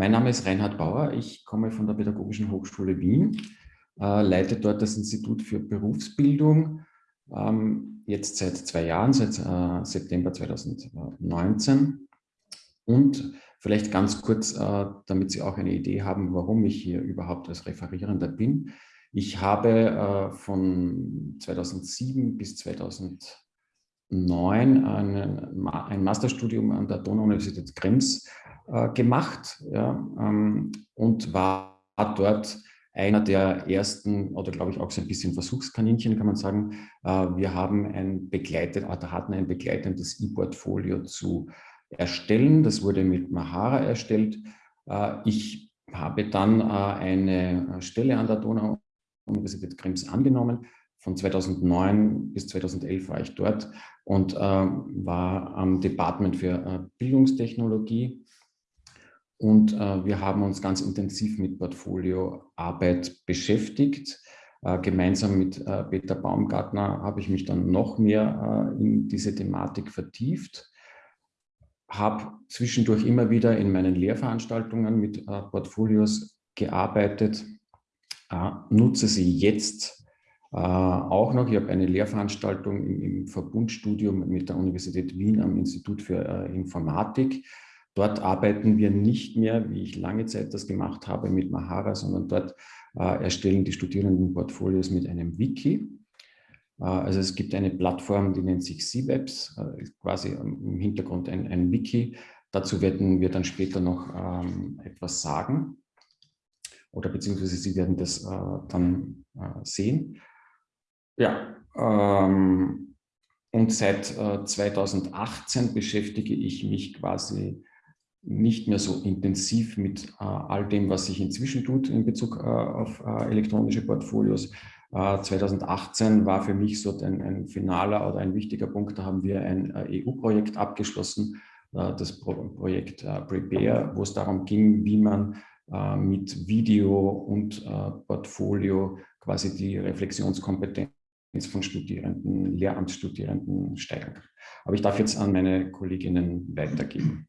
Mein Name ist Reinhard Bauer. Ich komme von der Pädagogischen Hochschule Wien, äh, leite dort das Institut für Berufsbildung, ähm, jetzt seit zwei Jahren, seit äh, September 2019. Und vielleicht ganz kurz, äh, damit Sie auch eine Idee haben, warum ich hier überhaupt als Referierender bin. Ich habe äh, von 2007 bis 2009 einen, ein Masterstudium an der Donau-Universität Krems äh, gemacht ja, ähm, und war dort einer der ersten oder glaube ich auch so ein bisschen Versuchskaninchen, kann man sagen. Äh, wir haben ein begleitet, hatten ein begleitendes E-Portfolio zu erstellen. Das wurde mit Mahara erstellt. Äh, ich habe dann eine Stelle an der Donau-Universität Krems angenommen. Von 2009 bis 2011 war ich dort und war am Department für Bildungstechnologie und äh, wir haben uns ganz intensiv mit Portfolioarbeit beschäftigt. Äh, gemeinsam mit äh, Peter Baumgartner habe ich mich dann noch mehr äh, in diese Thematik vertieft. Habe zwischendurch immer wieder in meinen Lehrveranstaltungen mit äh, Portfolios gearbeitet, äh, nutze sie jetzt auch noch. Ich habe eine Lehrveranstaltung im, im Verbundstudium mit der Universität Wien am Institut für Informatik Dort arbeiten wir nicht mehr, wie ich lange Zeit das gemacht habe, mit Mahara, sondern dort äh, erstellen die Studierenden Portfolios mit einem Wiki. Äh, also es gibt eine Plattform, die nennt sich CWebs, äh, quasi im Hintergrund ein, ein, Wiki. Dazu werden wir dann später noch ähm, etwas sagen oder beziehungsweise Sie werden das äh, dann äh, sehen. Ja, ähm, und seit 2018 äh, beschäftige ich mich quasi nicht mehr so intensiv mit äh, all dem, was sich inzwischen tut in Bezug äh, auf äh, elektronische Portfolios. 2018 äh, war für mich so ein, ein, finaler oder ein wichtiger Punkt. Da haben wir ein äh, EU-Projekt abgeschlossen, das Pro Projekt Prepare, wo es darum ging, wie man mit Video und Portfolio quasi die Reflexionskompetenz von Studierenden, Lehramtsstudierenden steigern kann. Aber ich darf jetzt an meine Kolleginnen weitergeben.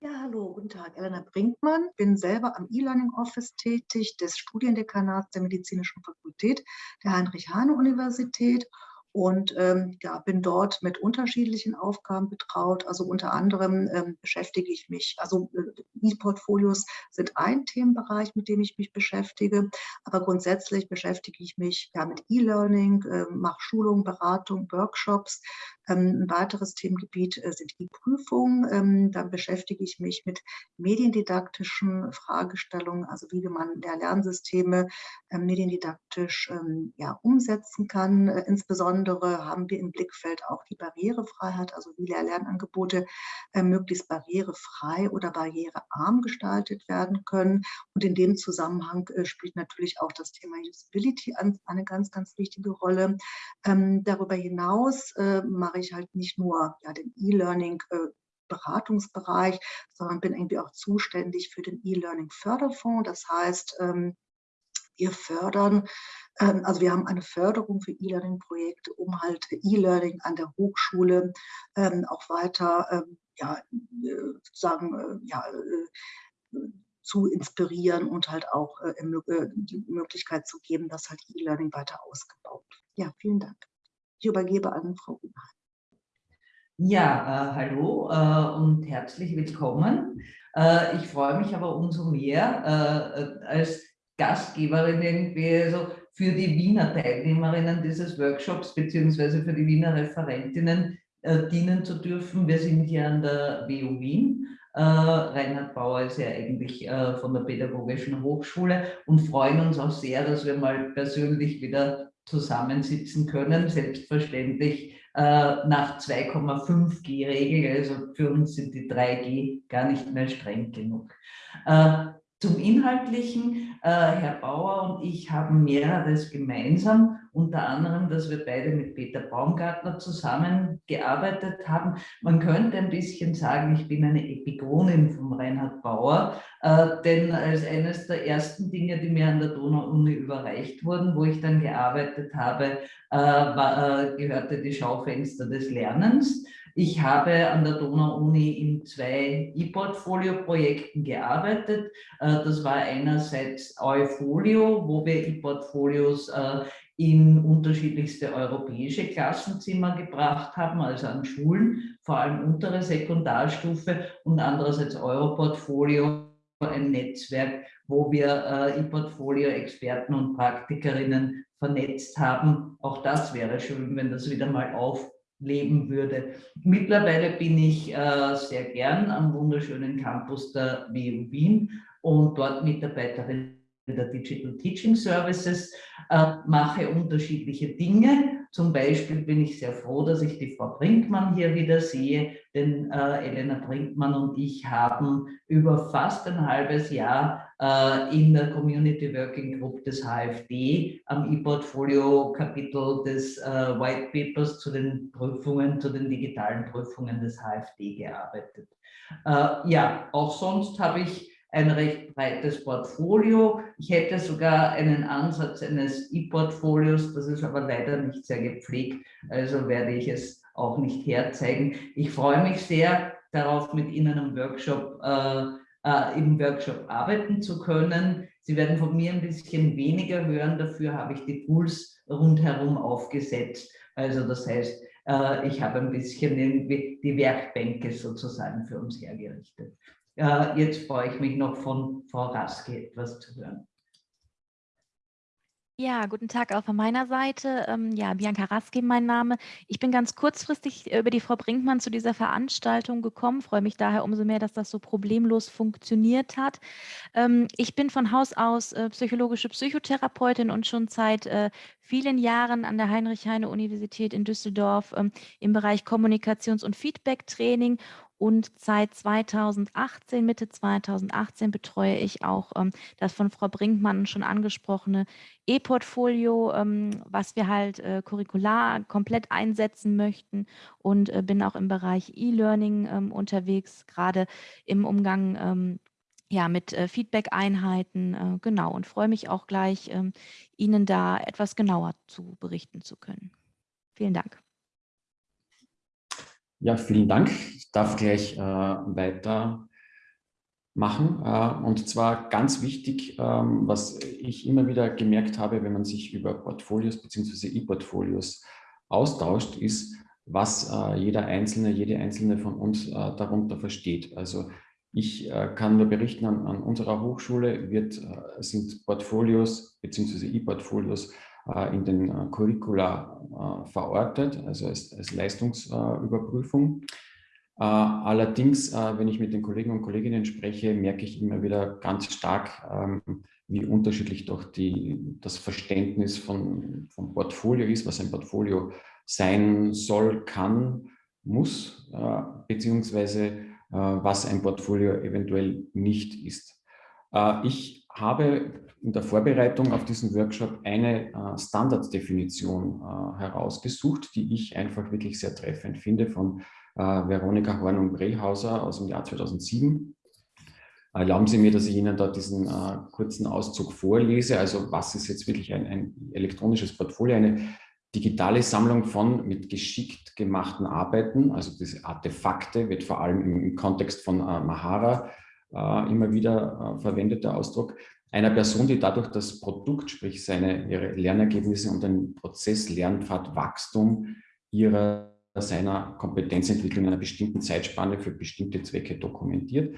Ja, hallo, guten Tag. Elena Brinkmann, bin selber am E-Learning Office tätig des Studiendekanats der Medizinischen Fakultät der Heinrich-Heine-Universität und ähm, ja, bin dort mit unterschiedlichen Aufgaben betraut. Also unter anderem ähm, beschäftige ich mich, also äh, E-Portfolios sind ein Themenbereich, mit dem ich mich beschäftige, aber grundsätzlich beschäftige ich mich ja mit E-Learning, äh, mache Schulungen, Beratung, Workshops, ein weiteres Themengebiet äh, sind die Prüfungen. Ähm, dann beschäftige ich mich mit mediendidaktischen Fragestellungen, also wie man Lernsysteme ähm, mediendidaktisch ja, umsetzen kann. Äh, insbesondere haben wir im Blickfeld auch die Barrierefreiheit, also wie Lehr-Lernangebote äh, möglichst barrierefrei oder barrierearm gestaltet werden können. Und in dem Zusammenhang spielt natürlich auch das Thema Usability eine ganz, ganz wichtige Rolle. darüber hinaus mache mache ich halt nicht nur ja, den E-Learning äh, sondern bin irgendwie auch zuständig für den E-Learning Förderfonds. Das heißt, ähm, wir fördern, ähm, also wir haben eine Förderung für E-Learning-Projekte, um halt E-Learning an der Hochschule ähm, auch weiter, ja, äh, sozusagen, äh, ja, zu inspirieren und halt auch die Möglichkeit zu geben, dass halt E-Learning weiter ausgebaut wird. Ja, vielen Dank. Ich übergebe an Frau Unheim. Ja, äh, hallo äh, und herzlich willkommen. Äh, ich freue mich aber umso mehr äh, als Gastgeberin irgendwie also für die Wiener Teilnehmerinnen dieses Workshops beziehungsweise für die Wiener Referentinnen äh, dienen zu dürfen. Wir sind hier an der WU Wien. Äh, Reinhard Bauer ist ja eigentlich von der Pädagogischen Hochschule und freuen uns auch sehr, dass wir mal persönlich wieder zusammensitzen können. Selbstverständlich äh, nach 2,5G-Regel, also für uns sind die 3G gar nicht mehr streng genug. Äh, zum Inhaltlichen, äh, Herr Bauer und ich haben mehreres gemeinsam, unter anderem, dass wir beide mit Peter Baumgartner zusammengearbeitet haben. Man könnte ein bisschen sagen, ich bin eine Epigonin von Reinhard Bauer, äh, denn als eines der ersten Dinge, die mir an der Donau-Uni überreicht wurden, wo ich dann gearbeitet habe, äh, war, äh, gehörte die Schaufenster des Lernens. Ich habe an der Donau-Uni in zwei E-Portfolio-Projekten gearbeitet. Äh, das war einerseits Eufolio, wo wir E-Portfolios äh, in unterschiedlichste europäische Klassenzimmer gebracht haben, also an Schulen, vor allem untere Sekundarstufe und andererseits Europortfolio, ein Netzwerk, wo wir äh, E-Portfolio-Experten und Praktikerinnen vernetzt haben. Auch das wäre schön, wenn das wieder mal aufleben würde. Mittlerweile bin ich äh, sehr gern am wunderschönen Campus der WU Wien und dort Mitarbeiterin der Digital Teaching Services, äh, mache unterschiedliche Dinge. Zum Beispiel bin ich sehr froh, dass ich die Frau Brinkmann hier wieder sehe, denn äh, Elena Brinkmann und ich haben über fast ein halbes Jahr äh, in der Community Working Group des HFD am E-Portfolio-Kapitel des äh, White Papers zu den Prüfungen, zu den digitalen Prüfungen des HFD gearbeitet. Äh, ja, auch sonst habe ich ein recht breites Portfolio. Ich hätte sogar einen Ansatz eines E-Portfolios, das ist aber leider nicht sehr gepflegt, also werde ich es auch nicht herzeigen. Ich freue mich sehr darauf, mit Ihnen im Workshop, äh, äh, im Workshop arbeiten zu können. Sie werden von mir ein bisschen weniger hören, dafür habe ich die Tools rundherum aufgesetzt. Also das heißt, äh, ich habe ein bisschen die Werkbänke sozusagen für uns hergerichtet. Äh, jetzt freue ich mich noch von Frau Raske etwas zu hören. Ja, guten Tag auch von meiner Seite. Ähm, ja, Bianca Raske, mein Name. Ich bin ganz kurzfristig über die Frau Brinkmann zu dieser Veranstaltung gekommen, freue mich daher umso mehr, dass das so problemlos funktioniert hat. Ähm, ich bin von Haus aus äh, psychologische Psychotherapeutin und schon seit äh, vielen Jahren an der Heinrich-Heine-Universität in Düsseldorf ähm, im Bereich Kommunikations- und Feedback-Training und seit 2018, Mitte 2018 betreue ich auch ähm, das von Frau Brinkmann schon angesprochene E-Portfolio, ähm, was wir halt äh, curricular komplett einsetzen möchten und äh, bin auch im Bereich E-Learning ähm, unterwegs, gerade im Umgang ähm, ja, mit äh, Feedback-Einheiten, äh, genau, und freue mich auch gleich, ähm, Ihnen da etwas genauer zu berichten zu können. Vielen Dank. Ja, vielen Dank. Ich darf gleich äh, weitermachen. Äh, und zwar ganz wichtig, ähm, was ich immer wieder gemerkt habe, wenn man sich über Portfolios bzw. E-Portfolios austauscht, ist, was äh, jeder Einzelne, jede Einzelne von uns äh, darunter versteht. Also ich äh, kann nur berichten, an, an unserer Hochschule wird, äh, sind Portfolios bzw. E-Portfolios in den äh, Curricula äh, verortet, also als, als Leistungsüberprüfung. Allerdings, wenn ich mit den Kollegen und Kolleginnen spreche, merke ich immer wieder ganz stark, ähm, wie unterschiedlich doch die, das Verständnis von, vom Portfolio ist, was ein Portfolio sein soll, kann, muss, beziehungsweise was ein Portfolio eventuell nicht ist. Ich habe in der Vorbereitung auf diesen Workshop eine äh, Standarddefinition äh, herausgesucht, die ich einfach wirklich sehr treffend finde von äh, Veronika Horn und Brehauser aus dem Jahr 2007. Erlauben Sie mir, dass ich Ihnen da diesen äh, kurzen Auszug vorlese. Also was ist jetzt wirklich ein, ein elektronisches Portfolio? Eine digitale Sammlung von mit geschickt gemachten Arbeiten, also diese Artefakte wird vor allem im, im Kontext von äh, Mahara äh, immer wieder äh, verwendeter Ausdruck, einer Person, die dadurch das Produkt, sprich seine, ihre Lernergebnisse und den Prozess Lernpfad Wachstum ihrer seiner Kompetenzentwicklung in einer bestimmten Zeitspanne für bestimmte Zwecke dokumentiert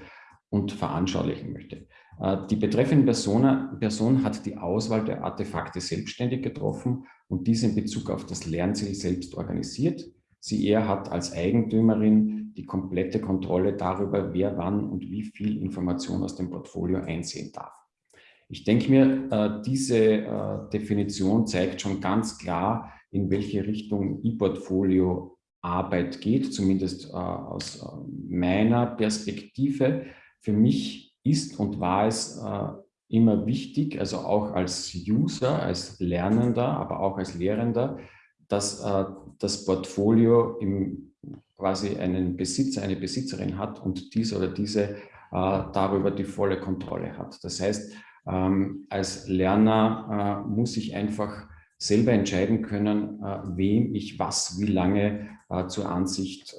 und veranschaulichen möchte. Äh, die betreffende Person, Person hat die Auswahl der Artefakte selbstständig getroffen und diese in Bezug auf das Lernziel selbst organisiert. Sie er hat als Eigentümerin die komplette Kontrolle darüber, wer wann und wie viel Information aus dem Portfolio einsehen darf. Ich denke mir, äh, diese äh, Definition zeigt schon ganz klar, in welche Richtung E-Portfolio Arbeit geht, zumindest äh, aus meiner Perspektive. Für mich ist und war es immer wichtig, also auch als User, als Lernender, aber auch als Lehrender, dass das Portfolio im, quasi einen Besitzer, eine Besitzerin hat und dieser oder diese darüber die volle Kontrolle hat. Das heißt, ähm, als Lerner äh, muss ich einfach selber entscheiden können, äh, wem ich was, wie lange äh, zur Ansicht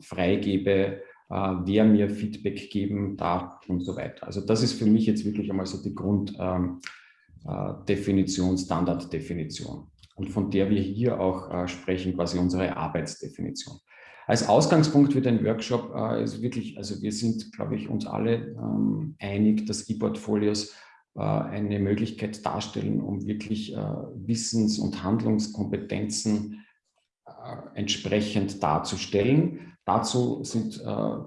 freigebe, wer mir Feedback geben darf und so weiter. Also das ist für mich jetzt wirklich einmal so die Grunddefinition, Standarddefinition und von der wir hier auch sprechen, quasi unsere Arbeitsdefinition. Als Ausgangspunkt für den Workshop ist wirklich, also wir sind, glaube ich, uns alle ähm, einig, dass E-Portfolios äh, eine Möglichkeit darstellen, um wirklich äh, Wissens- und Handlungskompetenzen äh, entsprechend darzustellen. Dazu sind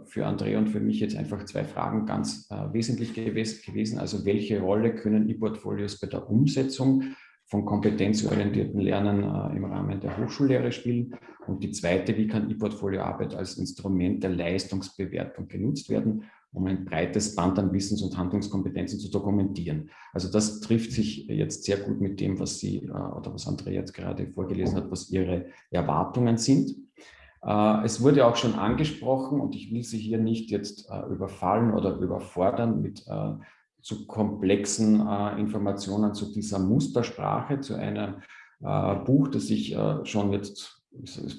für Andrea und für mich jetzt einfach zwei Fragen ganz wesentlich gewesen. Also welche Rolle können E-Portfolios bei der Umsetzung von kompetenzorientierten Lernen im Rahmen der Hochschullehre spielen? Und die zweite, wie kann E-Portfolioarbeit als Instrument der Leistungsbewertung genutzt werden? Um ein breites Band an Wissens- und Handlungskompetenzen zu dokumentieren. Also das trifft sich jetzt sehr gut mit dem, was Sie äh, oder was Andrea jetzt gerade vorgelesen hat, was Ihre Erwartungen sind. Äh, es wurde auch schon angesprochen und ich will Sie hier nicht jetzt äh, überfallen oder überfordern mit zu komplexen Informationen zu dieser Mustersprache, zu einem Buch, das ich schon jetzt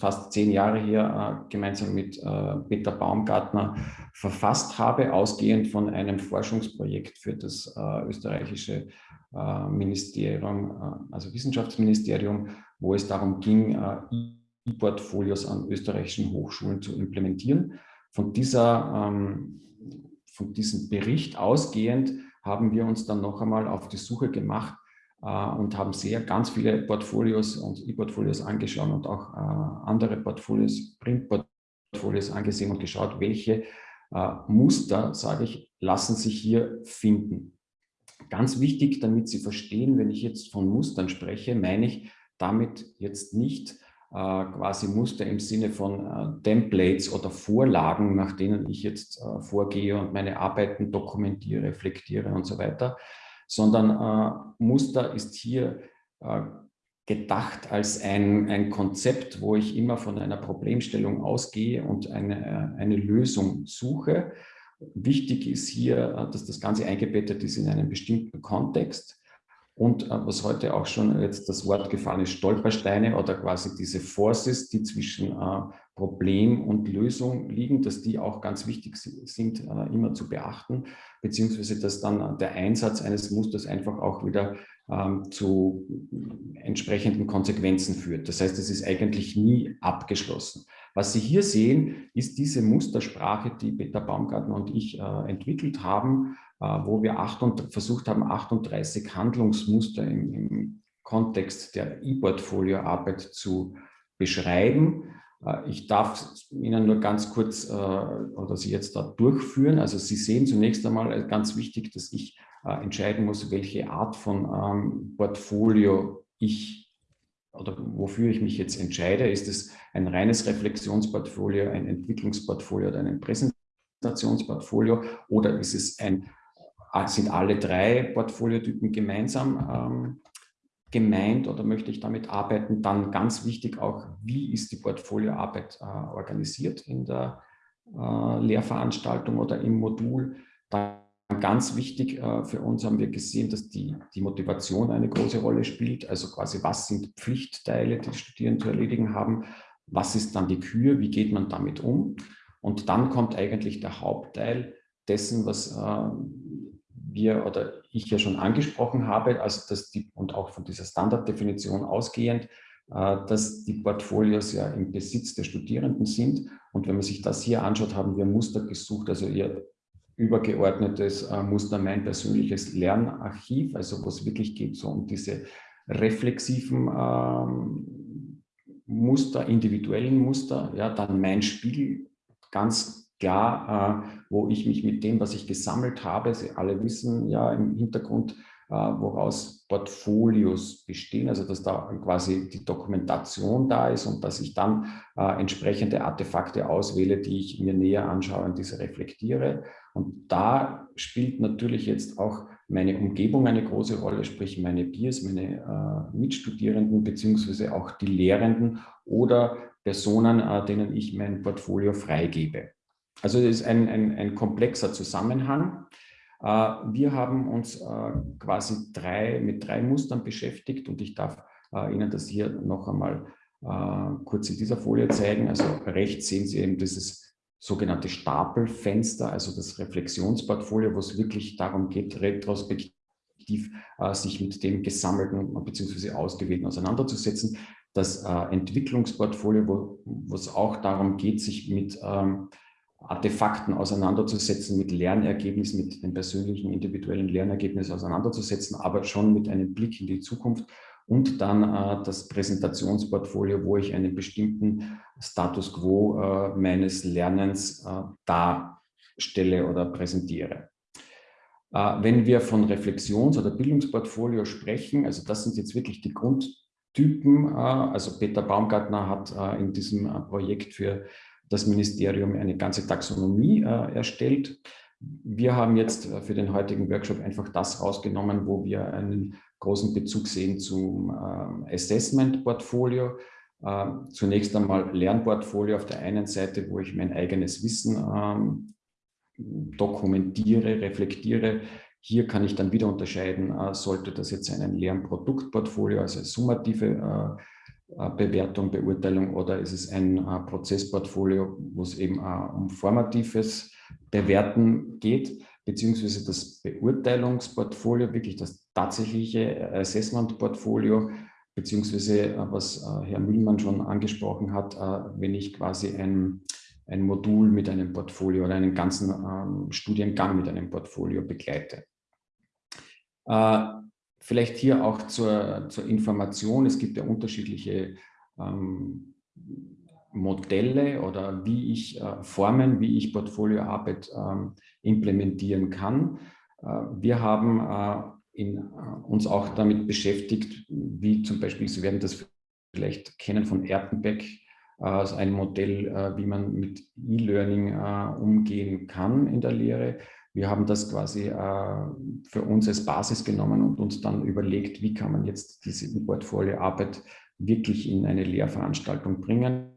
fast zehn Jahre hier äh, gemeinsam mit äh, Peter Baumgartner verfasst habe, ausgehend von einem Forschungsprojekt für das äh, österreichische äh, Ministerium, äh, also Wissenschaftsministerium, wo es darum ging, äh, E-Portfolios an österreichischen Hochschulen zu implementieren. Von, dieser, ähm, von diesem Bericht ausgehend haben wir uns dann noch einmal auf die Suche gemacht, und haben sehr ganz viele Portfolios und E-Portfolios angeschaut und auch äh, andere Portfolios, Print-Portfolios angesehen und geschaut, welche äh, Muster, sage ich, lassen sich hier finden. Ganz wichtig, damit Sie verstehen, wenn ich jetzt von Mustern spreche, meine ich damit jetzt nicht quasi Muster im Sinne von Templates oder Vorlagen, nach denen ich jetzt vorgehe und meine Arbeiten dokumentiere, reflektiere und so weiter, sondern äh, Muster ist hier äh, gedacht als ein, ein Konzept, wo ich immer von einer Problemstellung ausgehe und eine, äh, eine Lösung suche. Wichtig ist hier, äh, dass das Ganze eingebettet ist in einen bestimmten Kontext. Und äh, was heute auch schon jetzt das Wort gefallen ist, Stolpersteine oder quasi diese Forces, die zwischen Problem und Lösung liegen, dass die auch ganz wichtig sind, äh, immer zu beachten, beziehungsweise dass dann der Einsatz eines Musters einfach auch wieder ähm, zu entsprechenden Konsequenzen führt. Das heißt, es ist eigentlich nie abgeschlossen. Was Sie hier sehen, ist diese Mustersprache, die Peter Baumgartner und ich äh, entwickelt haben, äh, wo wir versucht haben, 38 Handlungsmuster im Kontext der E-Portfolio-Arbeit zu beschreiben. Äh, ich darf Ihnen nur ganz kurz äh, oder Sie jetzt da durchführen. Also Sie sehen zunächst einmal ganz wichtig, dass ich entscheiden muss, welche Art von ähm, Portfolio ich oder wofür ich mich jetzt entscheide. Ist es ein reines Reflexionsportfolio, ein Entwicklungsportfolio oder ein Präsentationsportfolio oder ist es ein sind alle drei Portfoliotypen gemeinsam ähm, gemeint oder möchte ich damit arbeiten? Dann ganz wichtig auch, wie ist die Portfolioarbeit äh, organisiert in der äh, Lehrveranstaltung oder im Modul? Dann ganz wichtig äh, für uns haben wir gesehen, dass die, die Motivation eine große Rolle spielt. Also quasi, was sind Pflichtteile, die Studierende zu erledigen haben? Was ist dann die Kür? Wie geht man damit um? Und dann kommt eigentlich der Hauptteil dessen, was äh, wir oder ich ja schon angesprochen habe, also dass die, und auch von dieser Standarddefinition ausgehend, äh, dass die Portfolios ja im Besitz der Studierenden sind. Und wenn man sich das hier anschaut, haben wir Muster gesucht, also ihr übergeordnetes äh, Muster, mein persönliches Lernarchiv, also wo es wirklich geht so um diese reflexiven ähm, Muster, individuellen Muster, ja, dann mein Spiegel, ganz klar, äh, wo ich mich mit dem, was ich gesammelt habe, Sie alle wissen ja im Hintergrund, äh, woraus Portfolios bestehen, also dass da quasi die Dokumentation da ist und dass ich dann äh, entsprechende Artefakte auswähle, die ich mir näher anschaue und diese reflektiere. Und da spielt natürlich jetzt auch meine Umgebung eine große Rolle, sprich meine Peers, meine äh, Mitstudierenden beziehungsweise auch die Lehrenden oder Personen, äh, denen ich mein Portfolio freigebe. Also es ist ein, ein, ein komplexer Zusammenhang. Äh, wir haben uns äh, quasi drei, mit drei Mustern beschäftigt und ich darf äh, Ihnen das hier noch einmal kurz in dieser Folie zeigen. Also rechts sehen Sie eben dieses sogenannte Stapelfenster, also das Reflexionsportfolio, wo es wirklich darum geht, retrospektiv sich mit dem Gesammelten bzw. Ausgewählten auseinanderzusetzen. Das Entwicklungsportfolio, wo, wo es auch darum geht, sich mit ähm, Artefakten auseinanderzusetzen, mit Lernergebnissen, mit den persönlichen, individuellen Lernergebnissen auseinanderzusetzen, aber schon mit einem Blick in die Zukunft und dann äh, das Präsentationsportfolio, wo ich einen bestimmten Status quo äh, meines Lernens äh, darstelle oder präsentiere. Äh, wenn wir von Reflexions- oder Bildungsportfolio sprechen, also das sind jetzt wirklich die Grundtypen, äh, also Peter Baumgartner hat äh, in diesem Projekt für das Ministerium eine ganze Taxonomie erstellt. Wir haben jetzt für den heutigen Workshop einfach das rausgenommen, wo wir einen großen Bezug sehen zum Assessment-Portfolio. Zunächst einmal Lernportfolio auf der einen Seite, wo ich mein eigenes Wissen ähm, dokumentiere, reflektiere. Hier kann ich dann wieder unterscheiden, äh, sollte das jetzt ein Lernproduktportfolio, also summative äh, äh, Bewertung, Beurteilung oder ist es ein Prozessportfolio, wo es eben um formatives Bewerten geht, beziehungsweise das Beurteilungsportfolio, wirklich das tatsächliche Assessment-Portfolio, beziehungsweise was Herr Mühlmann schon angesprochen hat, wenn ich quasi ein ein Modul mit einem Portfolio oder einen ganzen ähm, Studiengang mit einem Portfolio begleite. Äh, vielleicht hier auch zur, zur, Information, es gibt ja unterschiedliche ähm, Modelle oder wie ich äh, Formen, wie ich Portfolioarbeit ähm, implementieren kann. Äh, wir haben äh, in, äh, uns auch damit beschäftigt, wie zum Beispiel, Sie werden das vielleicht kennen von Erpenbeck, also ein Modell, äh, wie man mit E-Learning äh, umgehen kann in der Lehre. Wir haben das quasi für uns als Basis genommen und uns dann überlegt, wie kann man jetzt diese Portfolioarbeit wirklich in eine Lehrveranstaltung bringen.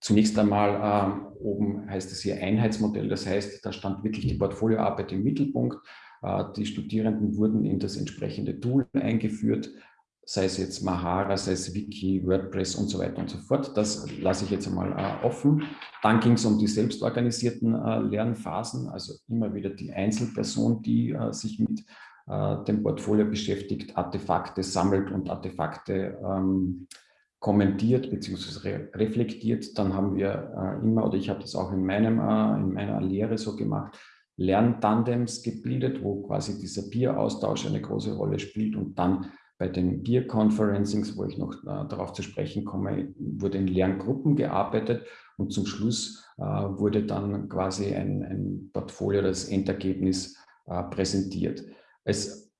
Zunächst einmal äh, oben heißt es hier Einheitsmodell, das heißt, da stand wirklich die Portfolioarbeit im Mittelpunkt. Äh, die Studierenden wurden in das entsprechende Tool eingeführt sei es jetzt Mahara, sei es Wiki, WordPress und so weiter und so fort. Das lasse ich jetzt einmal äh, offen. Dann ging es um die selbstorganisierten äh, Lernphasen, also immer wieder die Einzelperson, die äh, sich mit äh, dem Portfolio beschäftigt, Artefakte sammelt und Artefakte ähm, kommentiert bzw. Re reflektiert. Dann haben wir äh, immer, oder ich habe das auch in, meinem, äh, in meiner Lehre so gemacht, Lerntandems gebildet, wo quasi dieser Peer-Austausch eine große Rolle spielt und dann bei den Peer Conferencings, wo ich noch äh, darauf zu sprechen komme, wurde in Lerngruppen gearbeitet und zum Schluss äh, wurde dann quasi ein, ein, Portfolio, das Endergebnis äh, präsentiert. Es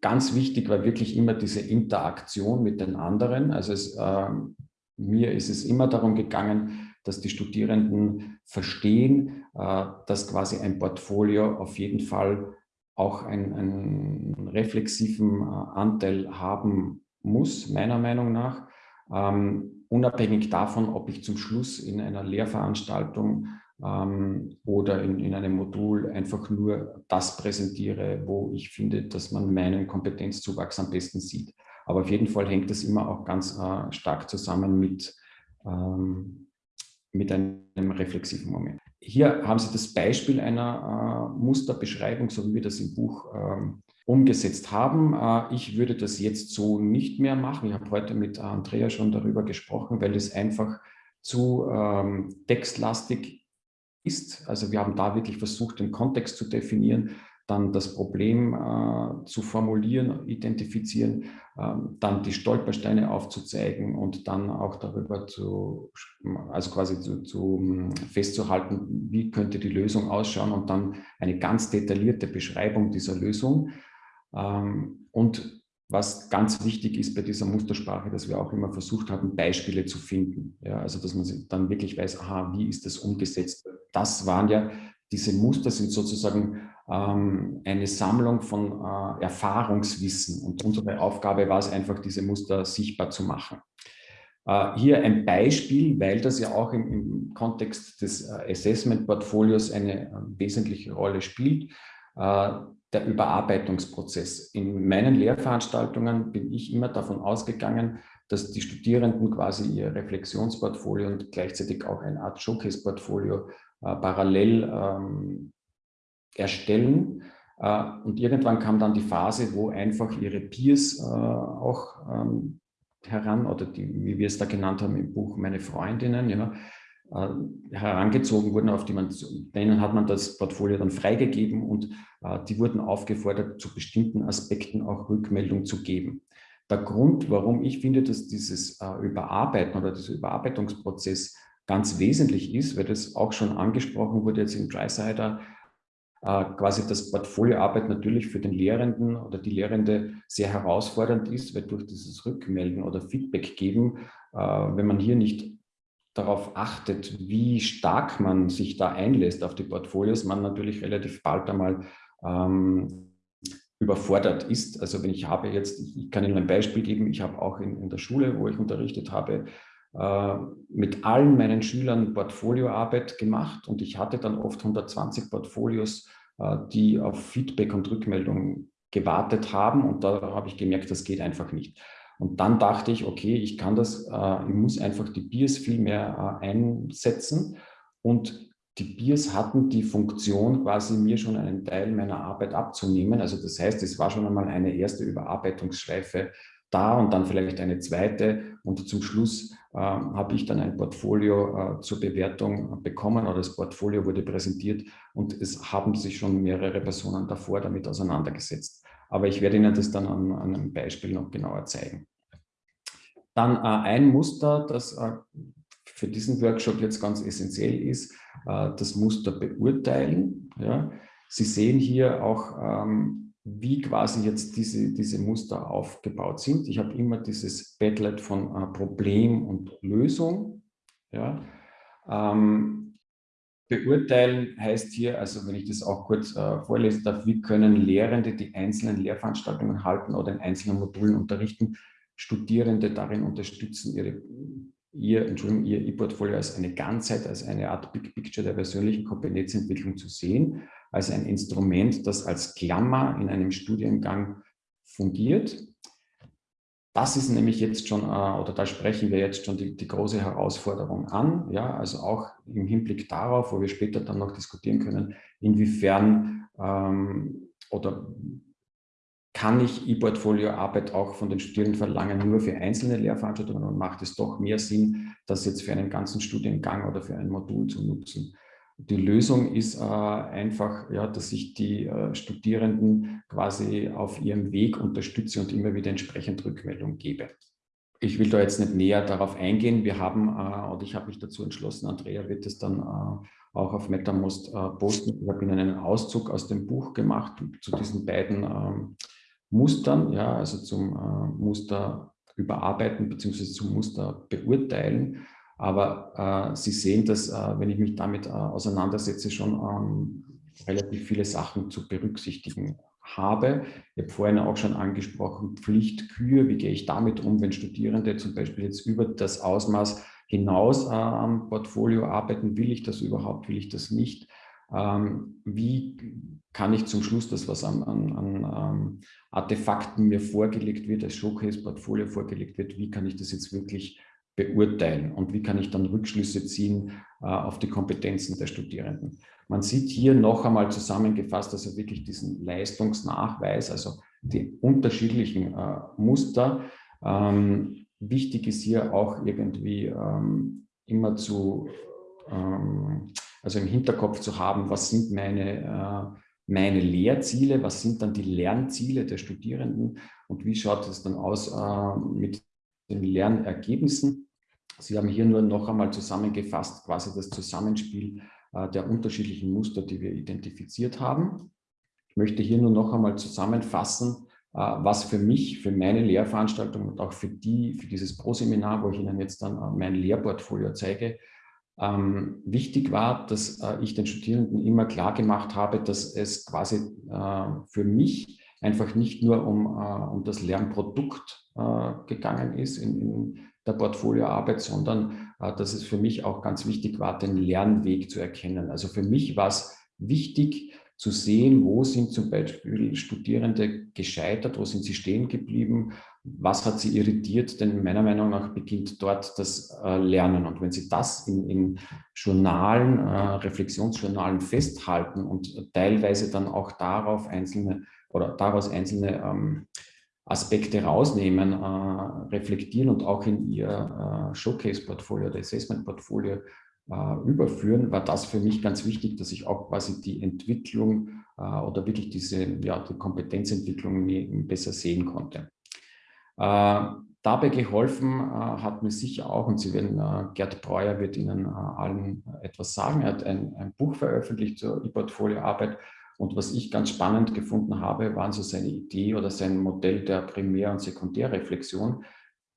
ganz wichtig war wirklich immer diese Interaktion mit den anderen. Also es, ähm, mir ist es immer darum gegangen, dass die Studierenden verstehen, äh, dass quasi ein Portfolio auf jeden Fall auch einen, einen reflexiven äh, Anteil haben muss, meiner Meinung nach, ähm, unabhängig davon, ob ich zum Schluss in einer Lehrveranstaltung ähm, oder in, in einem Modul einfach nur das präsentiere, wo ich finde, dass man meinen Kompetenzzuwachs am besten sieht. Aber auf jeden Fall hängt das immer auch ganz äh, stark zusammen mit, ähm, mit einem reflexiven Moment. Hier haben Sie das Beispiel einer äh, Musterbeschreibung, so wie wir das im Buch ähm, umgesetzt haben. Äh, ich würde das jetzt so nicht mehr machen. Ich habe heute mit Andrea schon darüber gesprochen, weil es einfach zu ähm, textlastig ist. Also wir haben da wirklich versucht, den Kontext zu definieren dann das Problem äh, zu formulieren, identifizieren, äh, dann die Stolpersteine aufzuzeigen und dann auch darüber zu, also quasi zu, zu hm, festzuhalten, wie könnte die Lösung ausschauen und dann eine ganz detaillierte Beschreibung dieser Lösung. Ähm, und was ganz wichtig ist bei dieser Mustersprache, dass wir auch immer versucht haben, Beispiele zu finden. Ja, also dass man dann wirklich weiß, aha, wie ist das umgesetzt? Das waren ja, diese Muster sind sozusagen ähm, eine Sammlung von äh, Erfahrungswissen. Und unsere Aufgabe war es einfach, diese Muster sichtbar zu machen. Äh, hier ein Beispiel, weil das ja auch im, im Kontext des äh, Assessment-Portfolios eine wesentliche Rolle spielt. der Überarbeitungsprozess. In meinen Lehrveranstaltungen bin ich immer davon ausgegangen, dass die Studierenden quasi ihr Reflexionsportfolio und gleichzeitig auch eine Art Showcase-Portfolio äh, parallel ähm, erstellen. Äh, und irgendwann kam dann die Phase, wo einfach ihre Peers äh, auch ähm, heran, oder die, wie wir es da genannt haben im Buch, meine Freundinnen, ja, äh, herangezogen wurden, auf die man, denen hat man das Portfolio dann freigegeben und äh, die wurden aufgefordert, zu bestimmten Aspekten auch Rückmeldung zu geben. Der Grund, warum ich finde, dass dieses äh, Überarbeiten oder dieser Überarbeitungsprozess ganz wesentlich ist, weil das auch schon angesprochen wurde jetzt im Drysider, äh, quasi das Portfolioarbeit natürlich für den Lehrenden oder die Lehrende sehr herausfordernd ist, weil durch dieses Rückmelden oder Feedback geben, äh, wenn man hier nicht darauf achtet, wie stark man sich da einlässt auf die Portfolios, man natürlich relativ bald einmal ähm, überfordert ist. Also wenn ich habe jetzt, ich kann Ihnen ein Beispiel geben, ich habe auch in, in der Schule, wo ich unterrichtet habe, mit allen meinen Schülern Portfolioarbeit gemacht und ich hatte dann oft 120 Portfolios, äh, die auf Feedback und Rückmeldung gewartet haben und da habe ich gemerkt, das geht einfach nicht. Und dann dachte ich, okay, ich kann das, äh, ich muss einfach die Bias viel mehr äh, einsetzen und die Biers hatten die Funktion, quasi mir schon einen Teil meiner Arbeit abzunehmen. Also das heißt, es war schon einmal eine erste Überarbeitungsschleife da und dann vielleicht eine zweite. Und zum Schluss äh, habe ich dann ein Portfolio äh, zur Bewertung bekommen oder das Portfolio wurde präsentiert und es haben sich schon mehrere Personen davor damit auseinandergesetzt. Aber ich werde Ihnen das dann an, an einem Beispiel noch genauer zeigen. Dann äh, ein Muster, das äh, für diesen Workshop jetzt ganz essentiell ist, äh, das Muster beurteilen. Ja. Sie sehen hier auch, ähm, wie quasi jetzt diese, diese Muster aufgebaut sind. Ich habe immer dieses Bedlet von äh, Problem und Lösung. Ja. Ähm, beurteilen heißt hier, also wenn ich das auch kurz äh, vorlesen darf, wie können Lehrende die einzelnen Lehrveranstaltungen halten oder in einzelnen Modulen unterrichten, Studierende darin unterstützen, ihre ihr, Entschuldigung, ihr E-Portfolio als eine Ganzheit, als eine Art Big Picture der persönlichen Kompetenzentwicklung zu sehen, als ein Instrument, das als Klammer in einem Studiengang fungiert. Das ist nämlich jetzt schon, äh, oder da sprechen wir jetzt schon die, die große Herausforderung an, ja, also auch im Hinblick darauf, wo wir später dann noch diskutieren können, inwiefern ähm, oder kann ich E-Portfolio-Arbeit auch von den Studierenden verlangen, nur für einzelne Lehrveranstaltungen und macht es doch mehr Sinn, das jetzt für einen ganzen Studiengang oder für ein Modul zu nutzen. Die Lösung ist äh, einfach, ja, dass ich die äh, Studierenden quasi auf ihrem Weg unterstütze und immer wieder entsprechend Rückmeldung gebe. Ich will da jetzt nicht näher darauf eingehen. Wir haben, äh, und ich habe mich dazu entschlossen, Andrea wird es dann äh, auch auf MetaMost äh, posten. Ich habe Ihnen einen Auszug aus dem Buch gemacht zu diesen beiden ähm, Mustern, ja, also zum äh, Muster überarbeiten bzw. zum Muster beurteilen. Aber äh, Sie sehen, dass, äh, wenn ich mich damit äh, auseinandersetze, schon ähm, relativ viele Sachen zu berücksichtigen habe. Ich habe vorhin auch schon angesprochen, Pflichtkühe, wie gehe ich damit um, wenn Studierende zum Beispiel jetzt über das Ausmaß hinaus äh, am Portfolio arbeiten, will ich das überhaupt, will ich das nicht? Ähm, wie kann ich zum Schluss das, was an, an, an ähm, Artefakten mir vorgelegt wird, als Showcase-Portfolio vorgelegt wird, wie kann ich das jetzt wirklich beurteilen und wie kann ich dann Rückschlüsse ziehen äh, auf die Kompetenzen der Studierenden. Man sieht hier noch einmal zusammengefasst, also wirklich diesen Leistungsnachweis, also die unterschiedlichen äh, Muster. Ähm, wichtig ist hier auch irgendwie ähm, immer zu ähm, also im Hinterkopf zu haben, was sind meine, äh, meine Lehrziele, was sind dann die Lernziele der Studierenden und wie schaut es dann aus äh, mit den Lernergebnissen. Sie haben hier nur noch einmal zusammengefasst, quasi das Zusammenspiel äh, der unterschiedlichen Muster, die wir identifiziert haben. Ich möchte hier nur noch einmal zusammenfassen, äh, was für mich, für meine Lehrveranstaltung und auch für die, für dieses Pro-Seminar, wo ich Ihnen jetzt dann äh, mein Lehrportfolio zeige, ähm, wichtig war, dass ich den Studierenden immer klar gemacht habe, dass es quasi für mich einfach nicht nur um, um das Lernprodukt gegangen ist in, in, der Portfolioarbeit, sondern äh, dass es für mich auch ganz wichtig war, den Lernweg zu erkennen. Also für mich war es wichtig, zu sehen, wo sind zum Beispiel Studierende gescheitert, wo sind sie stehen geblieben, was hat sie irritiert, denn meiner Meinung nach beginnt dort das äh, Lernen. Und wenn Sie das in, in Journalen, äh, Reflexionsjournalen festhalten und teilweise dann auch darauf einzelne oder daraus einzelne ähm, Aspekte rausnehmen, äh, reflektieren und auch in Ihr äh, Showcase-Portfolio oder Assessment-Portfolio äh, überführen, war das für mich ganz wichtig, dass ich auch quasi die Entwicklung äh, oder wirklich diese ja, die Kompetenzentwicklung besser sehen konnte. Äh, dabei geholfen äh, hat mir sicher auch, und Sie werden, äh, Gerd Breuer wird Ihnen allen etwas sagen, er hat ein, ein Buch veröffentlicht zur E-Portfolio-Arbeit und was ich ganz spannend gefunden habe, waren so seine Idee oder sein Modell der Primär- und Sekundärreflexion.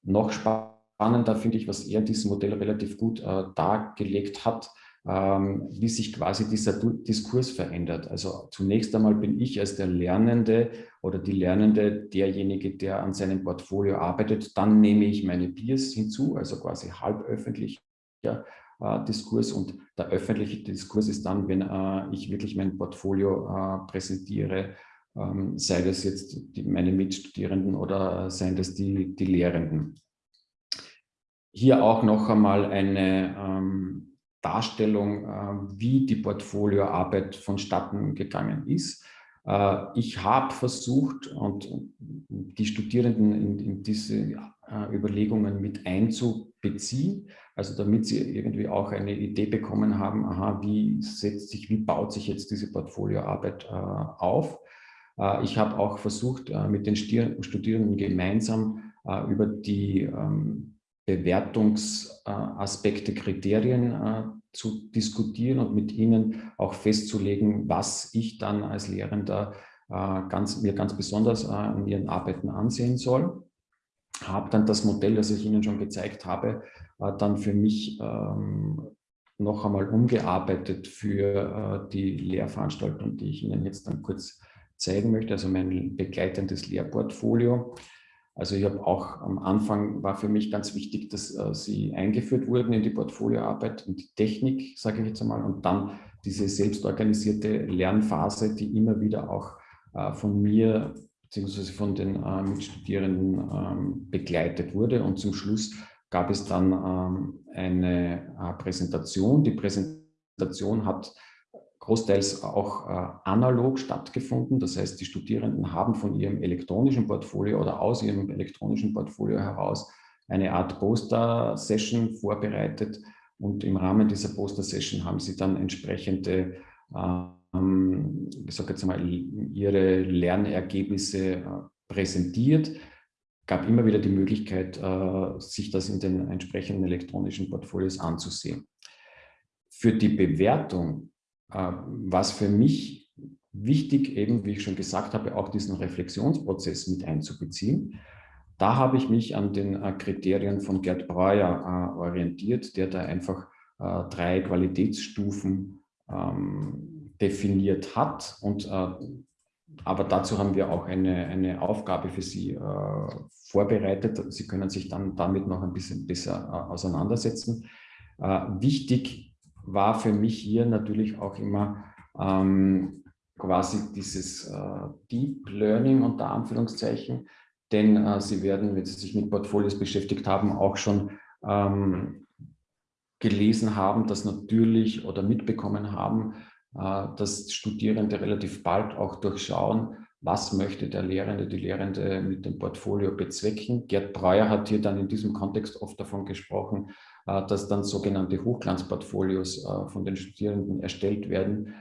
Noch spannender finde ich, was er dieses Modell relativ gut äh, dargelegt hat, ähm, wie sich quasi dieser Diskurs verändert. Also zunächst einmal bin ich als der Lernende oder die Lernende derjenige, der an seinem Portfolio arbeitet. Dann nehme ich meine Peers hinzu, also quasi halb öffentlich. Ja, äh, Diskurs und der öffentliche Diskurs ist dann, wenn äh, ich wirklich mein Portfolio äh, präsentiere, ähm, sei das jetzt die, meine Mitstudierenden oder seien das die, die Lehrenden. Hier auch noch einmal eine ähm, Darstellung, äh, wie die Portfolioarbeit vonstatten gegangen ist. Äh, ich habe versucht, und die Studierenden in, in diese äh, Überlegungen mit einzubeziehen, also damit sie irgendwie auch eine Idee bekommen haben, aha, wie setzt sich, wie baut sich jetzt diese Portfolioarbeit äh, auf. Äh, ich habe auch versucht, äh, mit den Studierenden gemeinsam äh, über die ähm, Bewertungsaspekte, Kriterien äh, zu diskutieren und mit ihnen auch festzulegen, was ich dann als Lehrender äh, ganz, mir ganz besonders in ihren Arbeiten ansehen soll habe dann das Modell, das ich Ihnen schon gezeigt habe, äh, dann für mich ähm, noch einmal umgearbeitet für äh, die Lehrveranstaltung, die ich Ihnen jetzt dann kurz zeigen möchte, also mein begleitendes Lehrportfolio. Also ich habe auch am Anfang war für mich ganz wichtig, dass äh, sie eingeführt wurden in die Portfolioarbeit und die Technik, sage ich jetzt einmal, und dann diese selbstorganisierte Lernphase, die immer wieder auch äh, von mir beziehungsweise von den äh, Mitstudierenden ähm, begleitet wurde. Und zum Schluss gab es dann ähm, eine äh, Präsentation. Die Präsentation hat großteils auch äh, analog stattgefunden. Das heißt, die Studierenden haben von ihrem elektronischen Portfolio oder aus ihrem elektronischen Portfolio heraus eine Art Poster-Session vorbereitet. Und im Rahmen dieser Poster-Session haben sie dann entsprechende äh, ähm, ich sage jetzt mal, ihre Lernergebnisse äh, präsentiert, gab immer wieder die Möglichkeit, äh, sich das in den entsprechenden elektronischen Portfolios anzusehen. Für die Bewertung, äh, was für mich wichtig, eben wie ich schon gesagt habe, auch diesen Reflexionsprozess mit einzubeziehen. Da habe ich mich an den Kriterien von Gerd Breuer orientiert, der da einfach drei Qualitätsstufen ähm, definiert hat. Und, äh, aber dazu haben wir auch eine, eine Aufgabe für Sie äh, vorbereitet. Sie können sich dann damit noch ein bisschen besser äh, auseinandersetzen. Wichtig war für mich hier natürlich auch immer ähm, quasi dieses Deep Learning unter Anführungszeichen, denn äh, Sie werden, wenn Sie sich mit Portfolios beschäftigt haben, auch schon ähm, gelesen haben, dass natürlich oder mitbekommen haben, dass Studierende relativ bald auch durchschauen, was möchte der Lehrende, die Lehrende mit dem Portfolio bezwecken. Gerd Breuer hat hier dann in diesem Kontext oft davon gesprochen, äh, dass dann sogenannte Hochglanzportfolios äh, von den Studierenden erstellt werden.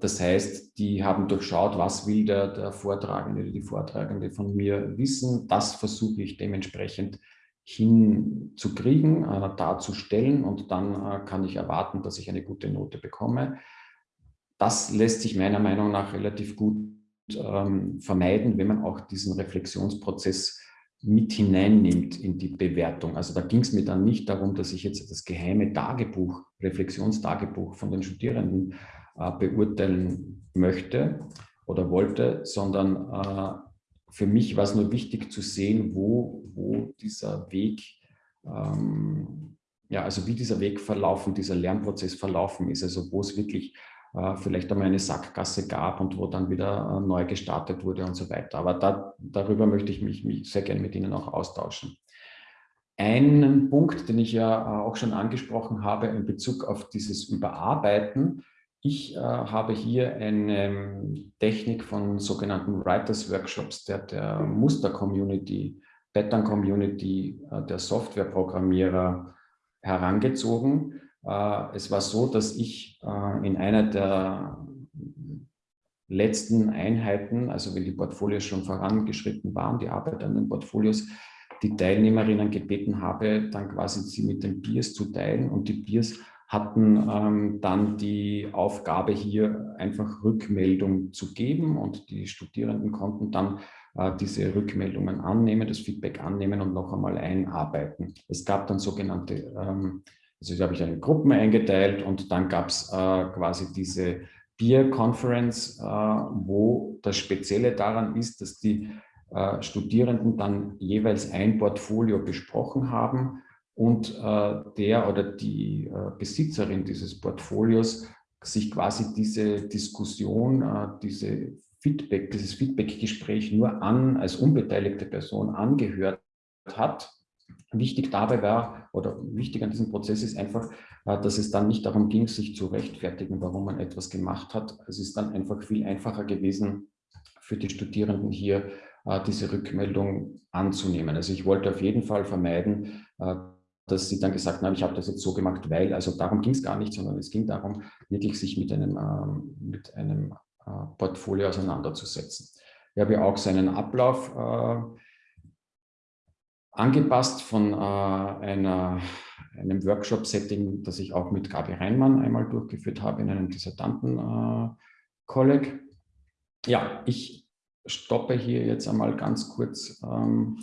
Das heißt, die haben durchschaut, was will der, der Vortragende oder die Vortragende von mir wissen. Das versuche ich dementsprechend hinzukriegen, darzustellen und dann kann ich erwarten, dass ich eine gute Note bekomme das lässt sich meiner Meinung nach relativ gut ähm, vermeiden, wenn man auch diesen Reflexionsprozess mit hineinnimmt in die Bewertung. Also da ging es mir dann nicht darum, dass ich jetzt das geheime Tagebuch, Reflexionstagebuch von den Studierenden äh, beurteilen möchte oder wollte, sondern äh, für mich war es nur wichtig zu sehen, wo, wo dieser Weg, ähm, ja, also wie dieser Weg verlaufen, dieser Lernprozess verlaufen ist, also wo es wirklich vielleicht einmal eine Sackgasse gab und wo dann wieder äh, neu gestartet wurde und so weiter. Aber da, darüber möchte ich mich, mich sehr gerne mit Ihnen auch austauschen. Einen Punkt, den ich ja äh, auch schon angesprochen habe in Bezug auf dieses Überarbeiten. Ich äh, habe hier eine Technik von sogenannten Writers Workshops der, der Muster-Community, Pattern-Community äh, der Softwareprogrammierer herangezogen. Äh, es war so, dass ich äh, in einer der letzten Einheiten, also wenn die Portfolios schon vorangeschritten waren, die Arbeit an den Portfolios, die Teilnehmerinnen gebeten habe, dann quasi sie mit den Peers zu teilen und die Peers hatten ähm, dann die Aufgabe hier einfach Rückmeldung zu geben und die Studierenden konnten dann äh, diese Rückmeldungen annehmen, das Feedback annehmen und noch einmal einarbeiten. Es gab dann sogenannte, ähm, also habe ich eine Gruppen eingeteilt und dann gab es äh, quasi diese Peer Conference, äh, wo das Spezielle daran ist, dass die äh, Studierenden dann jeweils ein Portfolio besprochen haben und äh, der oder die äh, Besitzerin dieses Portfolios sich quasi diese Diskussion, äh, diese Feedback, dieses Feedbackgespräch nur an, als unbeteiligte Person angehört hat. Wichtig dabei war, oder wichtig an diesem Prozess ist einfach, äh, dass es dann nicht darum ging, sich zu rechtfertigen, warum man etwas gemacht hat. Es ist dann einfach viel einfacher gewesen, für die Studierenden hier äh, diese Rückmeldung anzunehmen. Also ich wollte auf jeden Fall vermeiden, äh, dass sie dann gesagt haben, ich habe das jetzt so gemacht, weil, also darum ging es gar nicht, sondern es ging darum, wirklich sich mit einem, ähm, mit einem Portfolio auseinanderzusetzen. Ich habe ja auch seinen Ablauf angepasst von einer, einem Workshop-Setting, das ich auch mit Gabi Reinmann einmal durchgeführt habe in einem Dissertanten-Kolleg. ja, ich stoppe hier jetzt einmal ganz kurz ähm,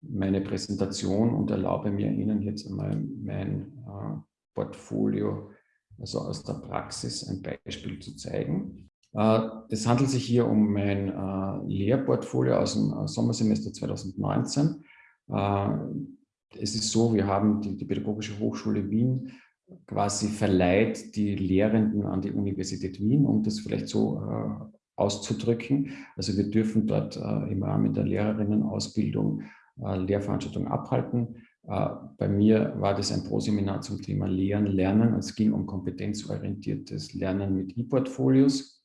meine Präsentation und erlaube mir Ihnen jetzt einmal mein äh, Portfolio, also aus der Praxis, ein Beispiel zu zeigen. Äh, es handelt sich hier um mein äh, Lehrportfolio aus dem äh, Sommersemester 2019. Äh, es ist so, wir haben die, die Pädagogische Hochschule Wien quasi verleiht die Lehrenden an die Universität Wien, um das vielleicht so äh, auszudrücken. Also wir dürfen dort äh, im Rahmen der Lehrerinnenausbildung Lehrveranstaltungen abhalten. Bei mir war das ein Proseminar zum Thema Lehren, Lernen. Es ging um kompetenzorientiertes Lernen mit E-Portfolios.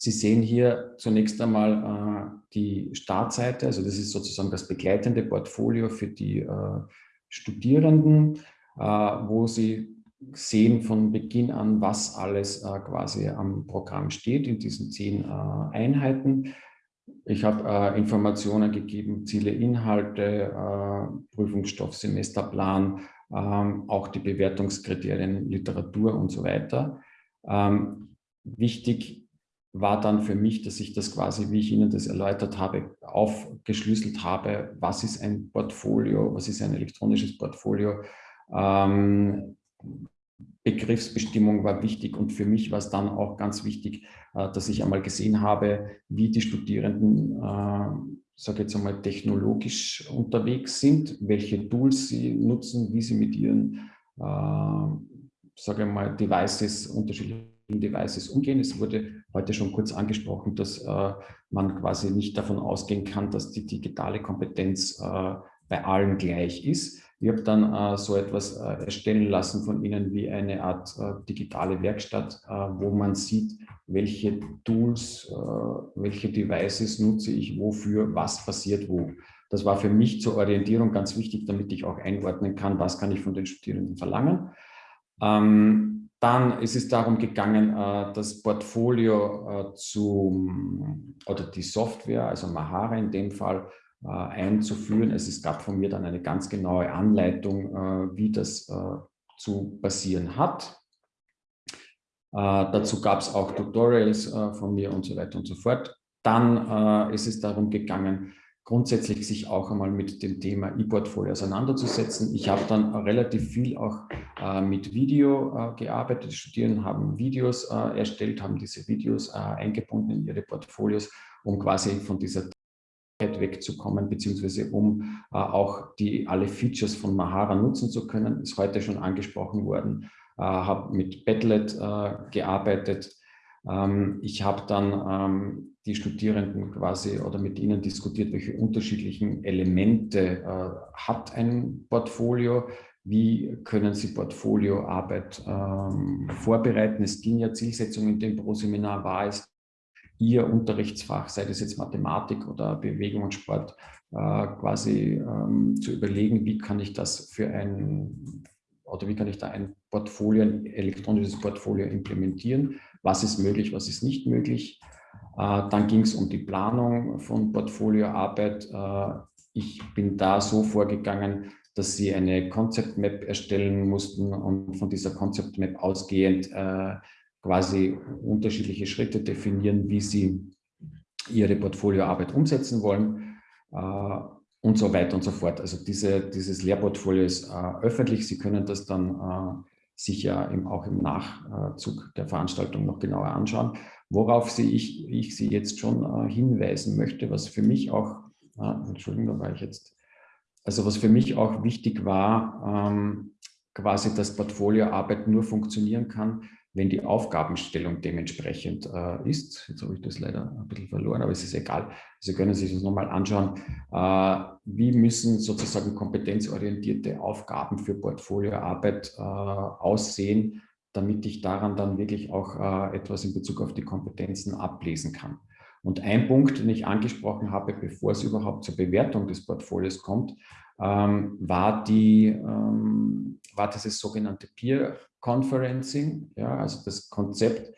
Sie sehen hier zunächst einmal äh, die Startseite, also das ist sozusagen das begleitende Portfolio für die äh, Studierenden, äh, wo Sie sehen von Beginn an, was alles äh, quasi am Programm steht in diesen zehn äh, Einheiten. Ich habe äh, Informationen gegeben, Ziele, Inhalte, Prüfungsstoff, Semesterplan, ähm, auch die Bewertungskriterien, Literatur und so weiter. Ähm, wichtig war dann für mich, dass ich das quasi, wie ich Ihnen das erläutert habe, aufgeschlüsselt habe, was ist ein Portfolio, was ist ein elektronisches Portfolio, ähm, Begriffsbestimmung war wichtig und für mich war es dann auch ganz wichtig, äh, dass ich einmal gesehen habe, wie die Studierenden, äh, sage jetzt einmal, technologisch unterwegs sind, welche Tools sie nutzen, wie sie mit ihren, äh, sage mal, Devices, unterschiedlichen Devices umgehen. Es wurde heute schon kurz angesprochen, dass äh, man quasi nicht davon ausgehen kann, dass die digitale Kompetenz äh, bei allen gleich ist. Ich habe dann äh, so etwas äh, erstellen lassen von Ihnen wie eine Art äh, digitale Werkstatt, äh, wo man sieht, welche Tools, welche Devices nutze ich wofür, was passiert wo. Das war für mich zur Orientierung ganz wichtig, damit ich auch einordnen kann, was kann ich von den Studierenden verlangen. Ähm, dann ist es darum gegangen, äh, das Portfolio zu, oder die Software, also Mahara in dem Fall, äh, einzuführen. Also es gab von mir dann eine ganz genaue Anleitung, äh, wie das äh, zu passieren hat. dazu gab es auch Tutorials von mir und so weiter und so fort. Dann ist es darum gegangen, grundsätzlich sich auch einmal mit dem Thema E-Portfolio auseinanderzusetzen. Ich habe dann relativ viel auch äh, mit Video äh, gearbeitet. Die Studierenden haben Videos äh, erstellt, haben diese Videos eingebunden in ihre Portfolios, um quasi von dieser wegzukommen, beziehungsweise um äh, auch die alle Features von Mahara nutzen zu können, ist heute schon angesprochen worden. habe mit Padlet gearbeitet. Ähm, ich habe dann ähm, die Studierenden quasi oder mit ihnen diskutiert, welche unterschiedlichen Elemente hat ein Portfolio, wie können Sie Portfolioarbeit ähm, vorbereiten. Es ging ja Zielsetzung in dem Pro-Seminar war es, Ihr Unterrichtsfach, sei das jetzt Mathematik oder Bewegung und Sport, äh, quasi ähm, zu überlegen, wie kann ich das für ein, oder wie kann ich da ein Portfolio, ein elektronisches Portfolio implementieren, was ist möglich, was ist nicht möglich. Äh, dann ging es um die Planung von Portfolioarbeit. Äh, ich bin da so vorgegangen, dass sie eine Concept Map erstellen mussten und von dieser Concept Map ausgehend äh, quasi unterschiedliche Schritte definieren, wie sie ihre Portfolioarbeit umsetzen wollen und so weiter und so fort. Also diese, dieses Lehrportfolio ist öffentlich. Sie können das dann äh, sicher im, auch im Nachzug der Veranstaltung noch genauer anschauen. Worauf sie ich, ich Sie jetzt schon äh, hinweisen möchte, was für mich auch, ah, Entschuldigung, da war ich jetzt also was für mich auch wichtig war, ähm, quasi, dass Portfolioarbeit nur funktionieren kann, wenn die Aufgabenstellung dementsprechend äh, ist. Jetzt habe ich das leider ein bisschen verloren, aber es ist egal. Sie können sich das nochmal anschauen. Äh, wie müssen sozusagen kompetenzorientierte Aufgaben für Portfolioarbeit äh, aussehen, damit ich daran dann wirklich auch äh, etwas in Bezug auf die Kompetenzen ablesen kann. Und ein Punkt, den ich angesprochen habe, bevor es überhaupt zur Bewertung des Portfolios kommt, ähm, war, die, ähm, war dieses sogenannte Peer Conferencing, ja, also das Konzept,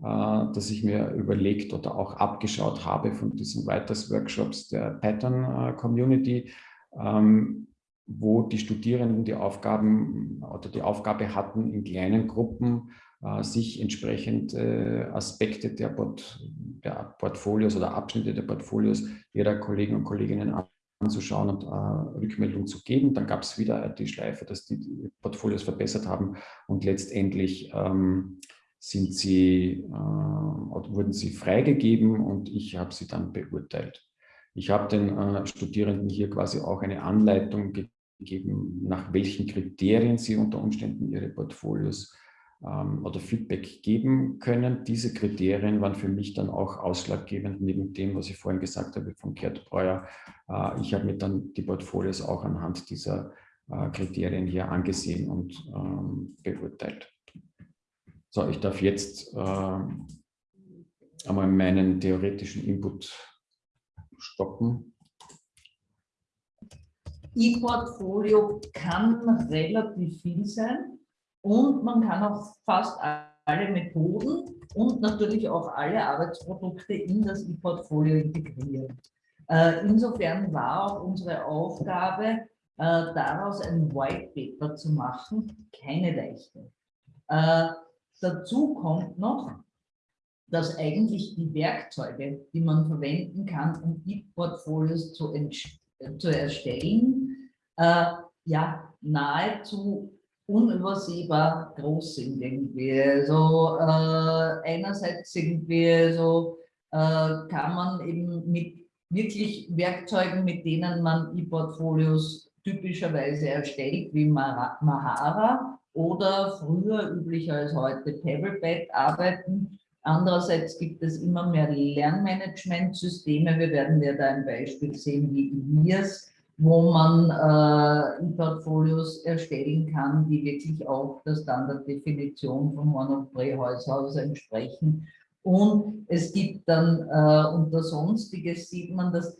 äh, das ich mir überlegt oder auch abgeschaut habe von diesen Writers Workshops der Pattern äh, Community, ähm, wo die Studierenden die Aufgaben oder die Aufgabe hatten, in kleinen Gruppen äh, sich entsprechend äh, Aspekte der, Port der, Portfolios oder Abschnitte der Portfolios ihrer Kollegen und Kolleginnen anzuschauen und äh, Rückmeldung zu geben. Dann gab es wieder die Schleife, dass die, die Portfolios verbessert haben und letztendlich ähm, sind sie, äh, wurden sie freigegeben und ich habe sie dann beurteilt. Ich habe den äh, Studierenden hier quasi auch eine Anleitung gegeben, nach welchen Kriterien sie unter Umständen ihre Portfolios ähm, oder Feedback geben können. Diese Kriterien waren für mich dann auch ausschlaggebend, neben dem, was ich vorhin gesagt habe von Gerd Breuer. Äh, ich habe mir dann die Portfolios auch anhand dieser äh, Kriterien hier angesehen und ähm, beurteilt. So, ich darf jetzt äh, einmal meinen theoretischen Input stoppen. E-Portfolio kann relativ viel sein und man kann auch fast alle Methoden und natürlich auch alle Arbeitsprodukte in das E-Portfolio integrieren. Äh, insofern war auch unsere Aufgabe, äh, daraus ein White Paper zu machen, keine leichte. Äh, dazu kommt noch, dass eigentlich die Werkzeuge, die man verwenden kann, um E-Portfolios zu, zu, erstellen, ja, nahezu unübersehbar groß sind irgendwie. Also äh, einerseits irgendwie so äh, kann man eben mit wirklich Werkzeugen, mit denen man E-Portfolios typischerweise erstellt, wie Mahara oder früher üblicher als heute Tablepad arbeiten. Andererseits gibt es immer mehr Lernmanagementsysteme. Wir werden ja da ein Beispiel sehen wie ILIAS, wo man äh, Portfolios erstellen kann, die wirklich auch der Standarddefinition von Horn- und Prähaushaus entsprechen. Und es gibt dann äh, unter Sonstiges sieht man, dass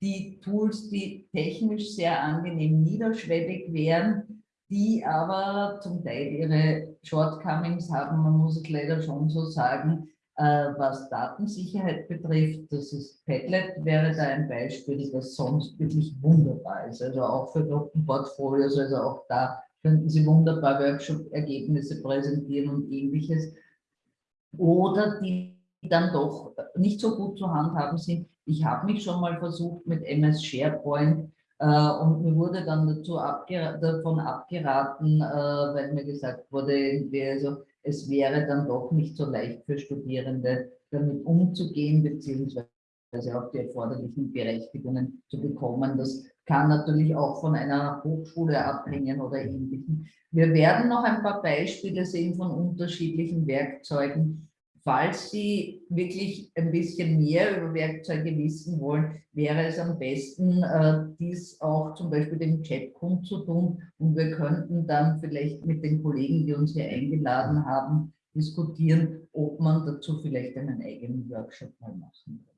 die Tools, die technisch sehr angenehm niederschwellig wären, die aber zum Teil ihre Shortcomings haben, man muss es leider schon so sagen, was Datensicherheit betrifft, das ist Padlet, wäre da ein Beispiel, das sonst wirklich wunderbar ist. Also auch für Gruppenportfolios, also auch da könnten Sie wunderbar Workshop-Ergebnisse präsentieren und ähnliches. Oder die dann doch nicht so gut zu handhaben sind. Ich habe mich schon mal versucht mit MS SharePoint äh, und mir wurde dann dazu abger davon abgeraten, äh, weil mir gesagt wurde, also, es wäre dann doch nicht so leicht für Studierende damit umzugehen, beziehungsweise auch die erforderlichen Berechtigungen zu bekommen. Das kann natürlich auch von einer Hochschule abhängen oder ähnlichem. Wir werden noch ein paar Beispiele sehen von unterschiedlichen Werkzeugen. Falls Sie wirklich ein bisschen mehr über Werkzeuge wissen wollen, wäre es am besten, äh, dies auch zum Beispiel dem Chat kundzutun und wir könnten dann vielleicht mit den Kollegen, die uns hier eingeladen haben, diskutieren, ob man dazu vielleicht einen eigenen Workshop mal machen kann.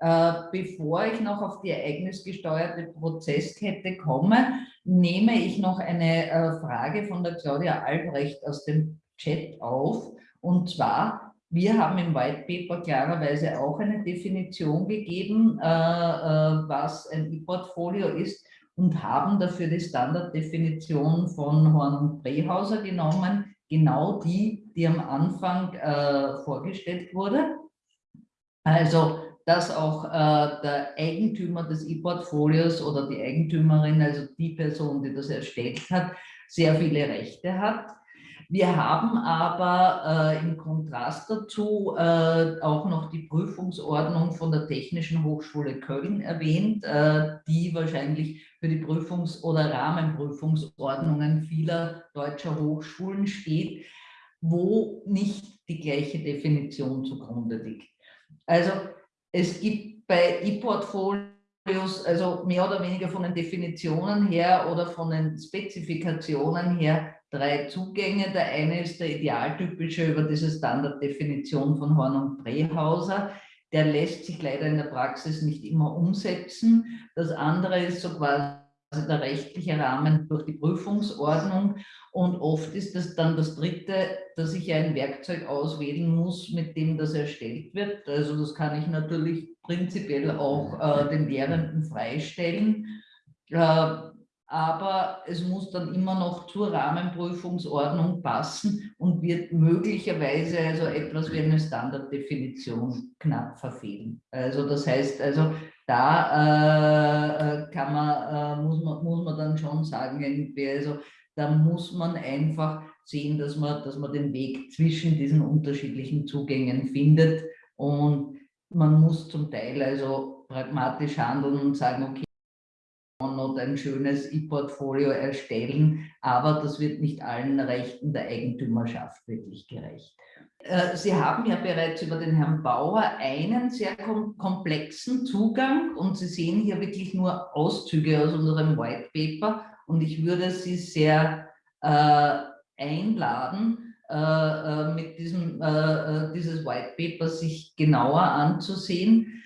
Äh, bevor ich noch auf die ereignisgesteuerte Prozesskette komme, nehme ich noch eine äh, Frage von der Claudia Albrecht aus dem Chat auf. Und zwar, wir haben im White Paper klarerweise auch eine Definition gegeben, äh, was ein E-Portfolio ist und haben dafür die Standarddefinition von Horn und Brehauser genommen, genau die, die am Anfang vorgestellt wurde. Also dass auch äh, der Eigentümer des E-Portfolios oder die Eigentümerin, also die Person, die das erstellt hat, sehr viele Rechte hat. Wir haben aber äh, im Kontrast dazu äh, auch noch die Prüfungsordnung von der Technischen Hochschule Köln erwähnt, äh, die wahrscheinlich für die Prüfungs- oder Rahmenprüfungsordnungen vieler deutscher Hochschulen steht, wo nicht die gleiche Definition zugrunde liegt. Also es gibt bei E-Portfolios, also mehr oder weniger von den Definitionen her oder von den Spezifikationen her, drei Zugänge. Der eine ist der idealtypische über diese Standarddefinition von Horn und Brehauser. Der lässt sich leider in der Praxis nicht immer umsetzen. Das andere ist so quasi der rechtliche Rahmen durch die Prüfungsordnung. Und oft ist das dann das Dritte, dass ich ein Werkzeug auswählen muss, mit dem das erstellt wird. Also das kann ich natürlich prinzipiell auch äh, den Lehrenden freistellen. Äh, aber es muss dann immer noch zur Rahmenprüfungsordnung passen und wird möglicherweise also etwas wie eine Standarddefinition knapp verfehlen. Also das heißt, also da äh, kann man, äh, muss, man, muss man dann schon sagen, also da muss man einfach sehen, dass man, dass man den Weg zwischen diesen unterschiedlichen Zugängen findet und man muss zum Teil also pragmatisch handeln und sagen, okay, und ein schönes E-Portfolio erstellen, aber das wird nicht allen Rechten der Eigentümerschaft wirklich gerecht. Äh, Sie haben ja bereits über den Herrn Bauer einen sehr komplexen Zugang und Sie sehen hier wirklich nur Auszüge aus unserem White Paper und ich würde Sie sehr äh, einladen, äh, äh mit diesem äh, dieses White Paper sich genauer anzusehen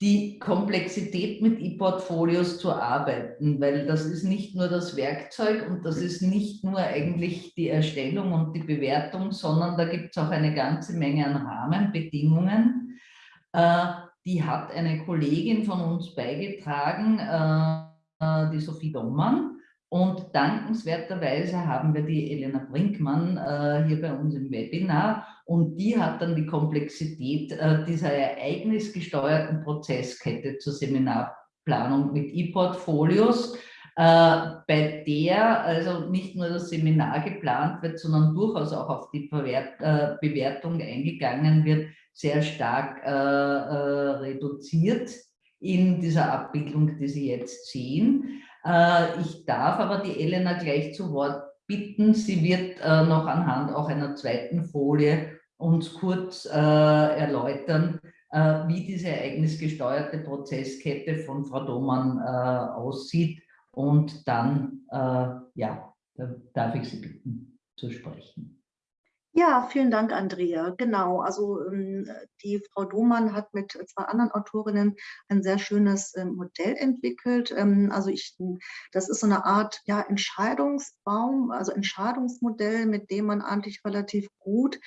die Komplexität mit E-Portfolios zu arbeiten, weil das ist nicht nur das Werkzeug und das ist nicht nur eigentlich die Erstellung und die Bewertung, sondern da gibt es auch eine ganze Menge an Rahmenbedingungen. Äh, die hat eine Kollegin von uns beigetragen, äh, die Sophie Dommann. Und dankenswerterweise haben wir die Elena Brinkmann äh, hier bei uns im Webinar und die hat dann die Komplexität äh, dieser ereignisgesteuerten Prozesskette zur Seminarplanung mit E-Portfolios, äh, bei der also nicht nur das Seminar geplant wird, sondern durchaus auch auf die Verwert, äh, Bewertung eingegangen wird, sehr stark äh, äh, reduziert in dieser Abbildung, die Sie jetzt sehen. Äh, ich darf aber die Elena gleich zu Wort bitten. Sie wird äh, noch anhand auch einer zweiten Folie uns kurz äh, erläutern, wie diese ereignisgesteuerte Prozesskette von Frau Domann aussieht. Und dann, ja, darf ich Sie bitten zu sprechen. Ja, vielen Dank, Andrea. Genau, also ähm, die Frau Domann hat mit zwei anderen Autorinnen ein sehr schönes ähm, Modell entwickelt. Ähm, also ich, das ist so eine Art ja, Entscheidungsbaum, also Entscheidungsmodell, mit dem man eigentlich relativ gut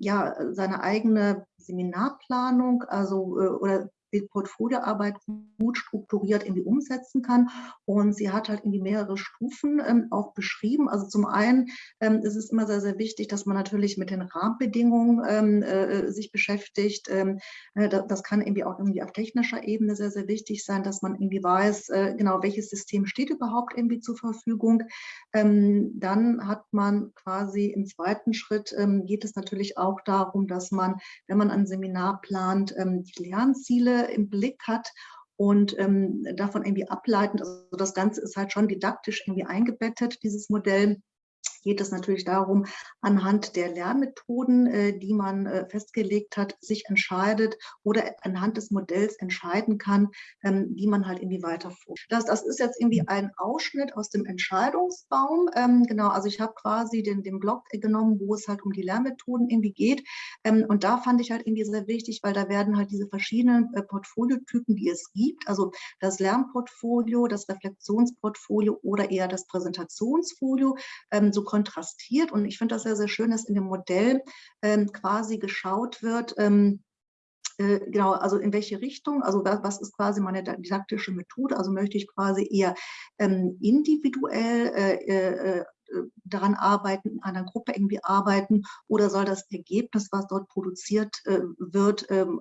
ja, seine eigene Seminarplanung, also äh, oder die Portfolioarbeit gut strukturiert irgendwie umsetzen kann. Und sie hat halt irgendwie mehrere Stufen ähm, auch beschrieben. Also zum einen ähm, ist es immer sehr, sehr wichtig, dass man natürlich mit den Rahmenbedingungen ähm, äh, sich beschäftigt. Ähm, äh, das kann irgendwie auch irgendwie auf technischer Ebene sehr, sehr wichtig sein, dass man irgendwie weiß, äh, genau welches System steht überhaupt irgendwie zur Verfügung. Ähm, dann hat man quasi im zweiten Schritt ähm, geht es natürlich auch darum, dass man, wenn man ein Seminar plant, ähm, die Lernziele im Blick hat und ähm, davon irgendwie ableitend, also das Ganze ist halt schon didaktisch irgendwie eingebettet, dieses Modell geht es natürlich darum, anhand der Lernmethoden, äh, die man äh, festgelegt hat, sich entscheidet oder anhand des Modells entscheiden kann, ähm, wie man halt irgendwie weiter. Das, das ist jetzt irgendwie ein Ausschnitt aus dem Entscheidungsbaum. Ähm, genau, also ich habe quasi den, den Blog genommen, wo es halt um die Lernmethoden irgendwie geht. Ähm, und da fand ich halt irgendwie sehr wichtig, weil da werden halt diese verschiedenen äh, Portfoliotypen, die es gibt, also das Lernportfolio, das Reflexionsportfolio oder eher das Präsentationsfolio, so kontrastiert. Und ich finde das sehr, sehr schön, dass in dem Modell ähm, quasi geschaut wird, ähm, äh, genau, also in welche Richtung, also was ist quasi meine didaktische Methode, also möchte ich quasi eher ähm, individuell äh, äh, äh, daran arbeiten, in einer Gruppe irgendwie arbeiten oder soll das Ergebnis, was dort produziert äh, wird, ähm,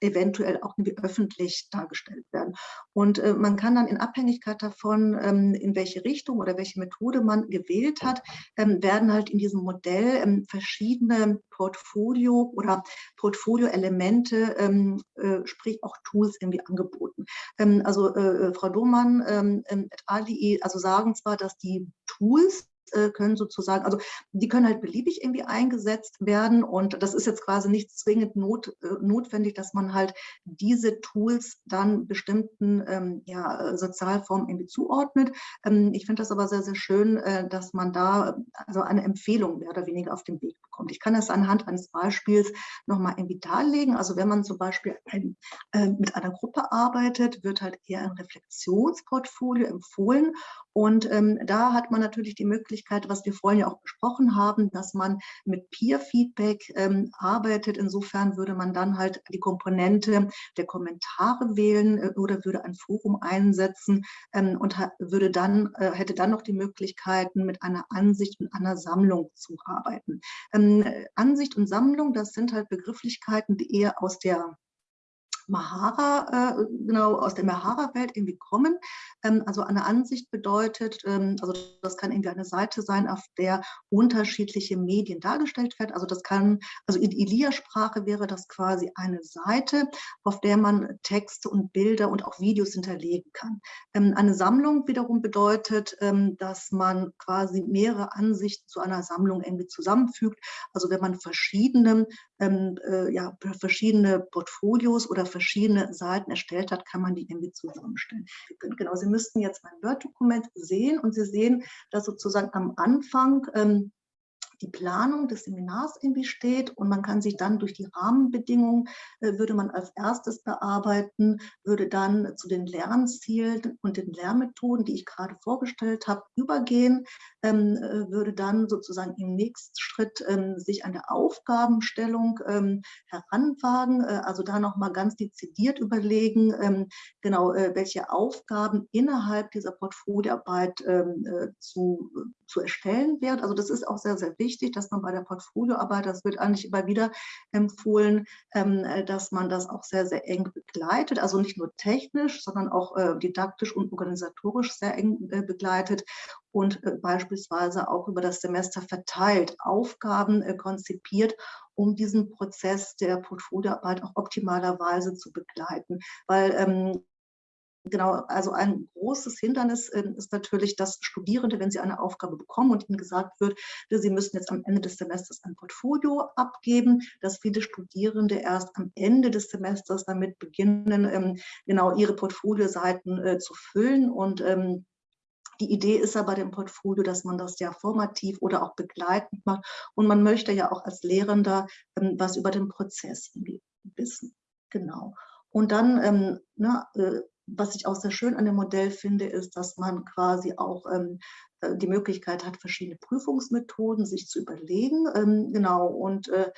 eventuell auch irgendwie öffentlich dargestellt werden. Und äh, man kann dann in Abhängigkeit davon, ähm, in welche Richtung oder welche Methode man gewählt hat, ähm, werden halt in diesem Modell verschiedene Portfolio oder Portfolio-Elemente, ähm, äh, sprich auch Tools irgendwie angeboten. Ähm, also äh, Frau Domann ähm, et al. also sagen zwar, dass die Tools äh, können sozusagen, also die können halt beliebig irgendwie eingesetzt werden und das ist jetzt quasi nicht zwingend not, äh, notwendig, dass man halt diese Tools dann bestimmten ähm, ja, Sozialformen irgendwie zuordnet. Ähm, ich finde das aber sehr, sehr schön, äh, dass man da also eine Empfehlung mehr oder weniger auf den Weg bekommt. Ich kann das anhand eines Beispiels nochmal irgendwie darlegen. Also wenn man zum Beispiel ein, äh, mit einer Gruppe arbeitet, wird halt eher ein Reflexionsportfolio empfohlen und ähm, da hat man natürlich die Möglichkeit, was wir vorhin ja auch besprochen haben, dass man mit Peer-Feedback ähm, arbeitet. Insofern würde man dann halt die Komponente der Kommentare wählen äh, oder würde ein Forum einsetzen ähm, und würde dann, äh, hätte dann noch die Möglichkeiten, mit einer Ansicht und einer Sammlung zu arbeiten. Ähm, Ansicht und Sammlung, das sind halt Begrifflichkeiten, die eher aus der Mahara, äh, genau aus der Mahara-Welt irgendwie kommen. Ähm, also eine Ansicht bedeutet, ähm, also das kann irgendwie eine Seite sein, auf der unterschiedliche Medien dargestellt werden. Also das kann, also in Ilia-Sprache wäre das quasi eine Seite, auf der man Texte und Bilder und auch Videos hinterlegen kann. Ähm, eine Sammlung wiederum bedeutet, ähm, dass man quasi mehrere Ansichten zu einer Sammlung irgendwie zusammenfügt. Also wenn man verschiedene, ähm, äh, ja, verschiedene Portfolios oder verschiedene Seiten erstellt hat, kann man die irgendwie zusammenstellen. Genau, Sie müssten jetzt mein Word-Dokument sehen und Sie sehen, dass sozusagen am Anfang ähm, die Planung des Seminars irgendwie steht und man kann sich dann durch die Rahmenbedingungen, äh, würde man als erstes bearbeiten, würde dann zu den Lernzielen und den Lernmethoden, die ich gerade vorgestellt habe, übergehen, ähm, äh, würde dann sozusagen im nächsten Schritt ähm, sich an der Aufgabenstellung ähm, heranwagen, äh, also da nochmal ganz dezidiert überlegen, genau welche Aufgaben innerhalb dieser Portfolioarbeit zu, zu erstellen werden. Also das ist auch sehr, sehr wichtig wichtig, dass man bei der Portfolioarbeit, das wird eigentlich immer wieder empfohlen, ähm, äh, dass man das auch sehr, sehr eng begleitet, also nicht nur technisch, sondern auch äh, didaktisch und organisatorisch sehr eng äh, begleitet und beispielsweise auch über das Semester verteilt Aufgaben konzipiert, um diesen Prozess der Portfolioarbeit auch optimalerweise zu begleiten. Weil ähm, Genau, also ein großes Hindernis äh, ist natürlich, dass Studierende, wenn sie eine Aufgabe bekommen und ihnen gesagt wird, sie müssen jetzt am Ende des Semesters ein Portfolio abgeben, dass viele Studierende erst am Ende des Semesters damit beginnen, ähm, genau ihre Portfolioseiten äh, zu füllen und ähm, die Idee ist aber dem Portfolio, dass man das ja formativ oder auch begleitend macht. Und man möchte ja auch als Lehrender ähm, was über den Prozess wissen. Genau. Und dann ähm, na, äh, was ich auch sehr schön an dem Modell finde, ist, dass man quasi auch ähm, äh, die Möglichkeit hat, verschiedene Prüfungsmethoden sich zu überlegen. Ähm, genau, und äh,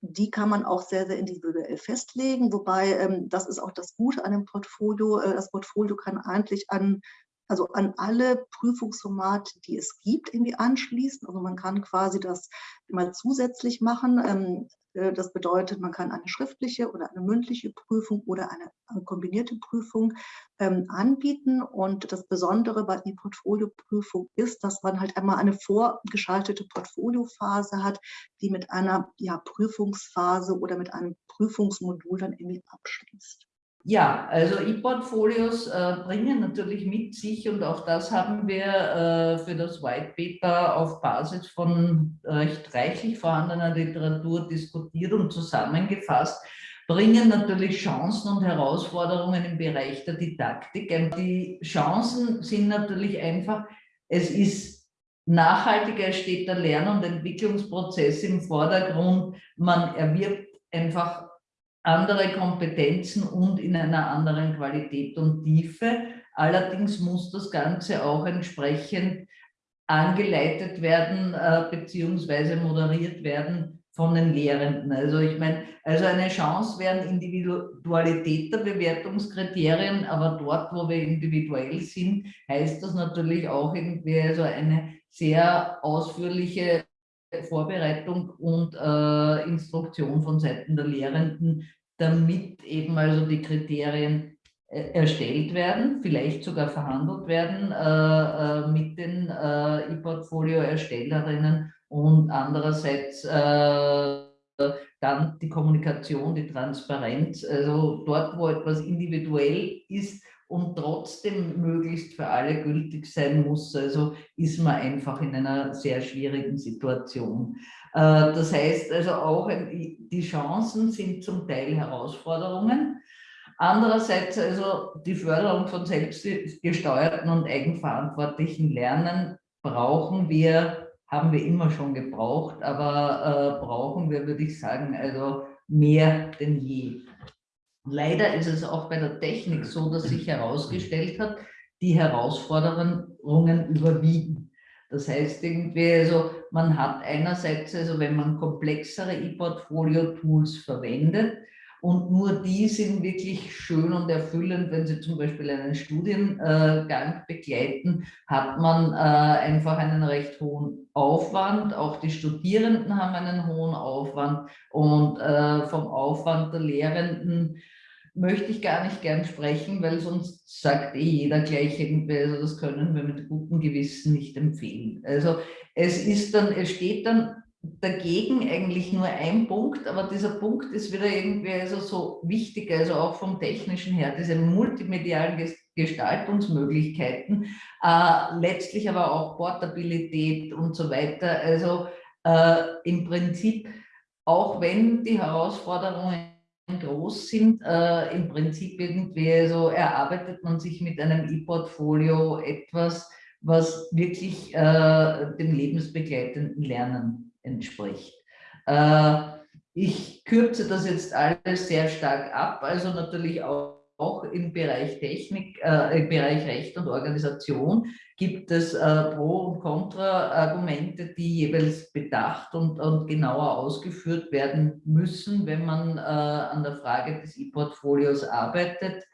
die kann man auch sehr, sehr individuell festlegen, wobei ähm, das ist auch das Gute an dem Portfolio. Äh, das Portfolio kann eigentlich an also an alle Prüfungsformate, die es gibt, irgendwie anschließen. Also man kann quasi das immer zusätzlich machen. Ähm, äh, das bedeutet, man kann eine schriftliche oder eine mündliche Prüfung oder eine, kombinierte Prüfung ähm, anbieten. Und das Besondere bei der Portfolioprüfung ist, dass man halt einmal eine vorgeschaltete Portfoliophase hat, die mit einer ja, Prüfungsphase oder mit einem Prüfungsmodul dann irgendwie abschließt. Ja, also E-Portfolios äh, bringen natürlich mit sich und auch das haben wir äh, für das White Paper auf Basis von recht reichlich vorhandener Literatur diskutiert und zusammengefasst, bringen natürlich Chancen und Herausforderungen im Bereich der Didaktik. Die Chancen sind natürlich einfach, es ist nachhaltiger, steht der Lern- und Entwicklungsprozess im Vordergrund, man erwirbt einfach andere Kompetenzen und in einer anderen Qualität und Tiefe. Allerdings muss das Ganze auch entsprechend angeleitet werden äh, beziehungsweise moderiert werden von den Lehrenden. Also ich meine, also eine Chance wären Individualität der Bewertungskriterien, aber dort, wo wir individuell sind, heißt das natürlich auch irgendwie also eine sehr ausführliche Vorbereitung und äh, Instruktion von Seiten der Lehrenden, damit eben also die Kriterien äh, erstellt werden, vielleicht sogar verhandelt werden äh, äh mit den äh, E-Portfolio-Erstellerinnen und andererseits äh, dann die Kommunikation, die Transparenz, also dort, wo etwas individuell ist, und trotzdem möglichst für alle gültig sein muss. Also ist man einfach in einer sehr schwierigen Situation. Äh, das heißt also auch, die Chancen sind zum Teil Herausforderungen. Andererseits also die Förderung von selbstgesteuerten und eigenverantwortlichen Lernen brauchen wir, haben wir immer schon gebraucht, aber äh, brauchen wir, würde ich sagen, also mehr denn je. Leider ist es auch bei der Technik so, dass sich herausgestellt hat, die Herausforderungen überwiegen. Das heißt irgendwie, also man hat einerseits, also wenn man komplexere E-Portfolio-Tools verwendet, und nur die sind wirklich schön und erfüllend, wenn Sie zum Beispiel einen Studiengang begleiten, hat man äh, einfach einen recht hohen Aufwand. Auch die Studierenden haben einen hohen Aufwand und äh, vom Aufwand der Lehrenden möchte ich gar nicht gern sprechen, weil sonst sagt eh jeder gleich irgendwie, also das können wir mit gutem Gewissen nicht empfehlen. Also es ist dann, es steht dann dagegen eigentlich nur ein Punkt, aber dieser Punkt ist wieder irgendwie also so wichtig, also auch vom technischen her, diese multimedialen Gestaltungsmöglichkeiten, äh, letztlich aber auch Portabilität und so weiter. Also äh, im Prinzip, auch wenn die Herausforderungen groß sind, äh, im Prinzip irgendwie so erarbeitet man sich mit einem E-Portfolio etwas, was wirklich äh, dem lebensbegleitenden Lernen entspricht. Äh, ich kürze das jetzt alles sehr stark ab, also natürlich auch auch im Bereich Technik, äh, im Bereich Recht und Organisation gibt es äh, Pro- und Kontra-Argumente, die jeweils bedacht und, und genauer ausgeführt werden müssen, wenn man äh, an der Frage des E-Portfolios arbeitet.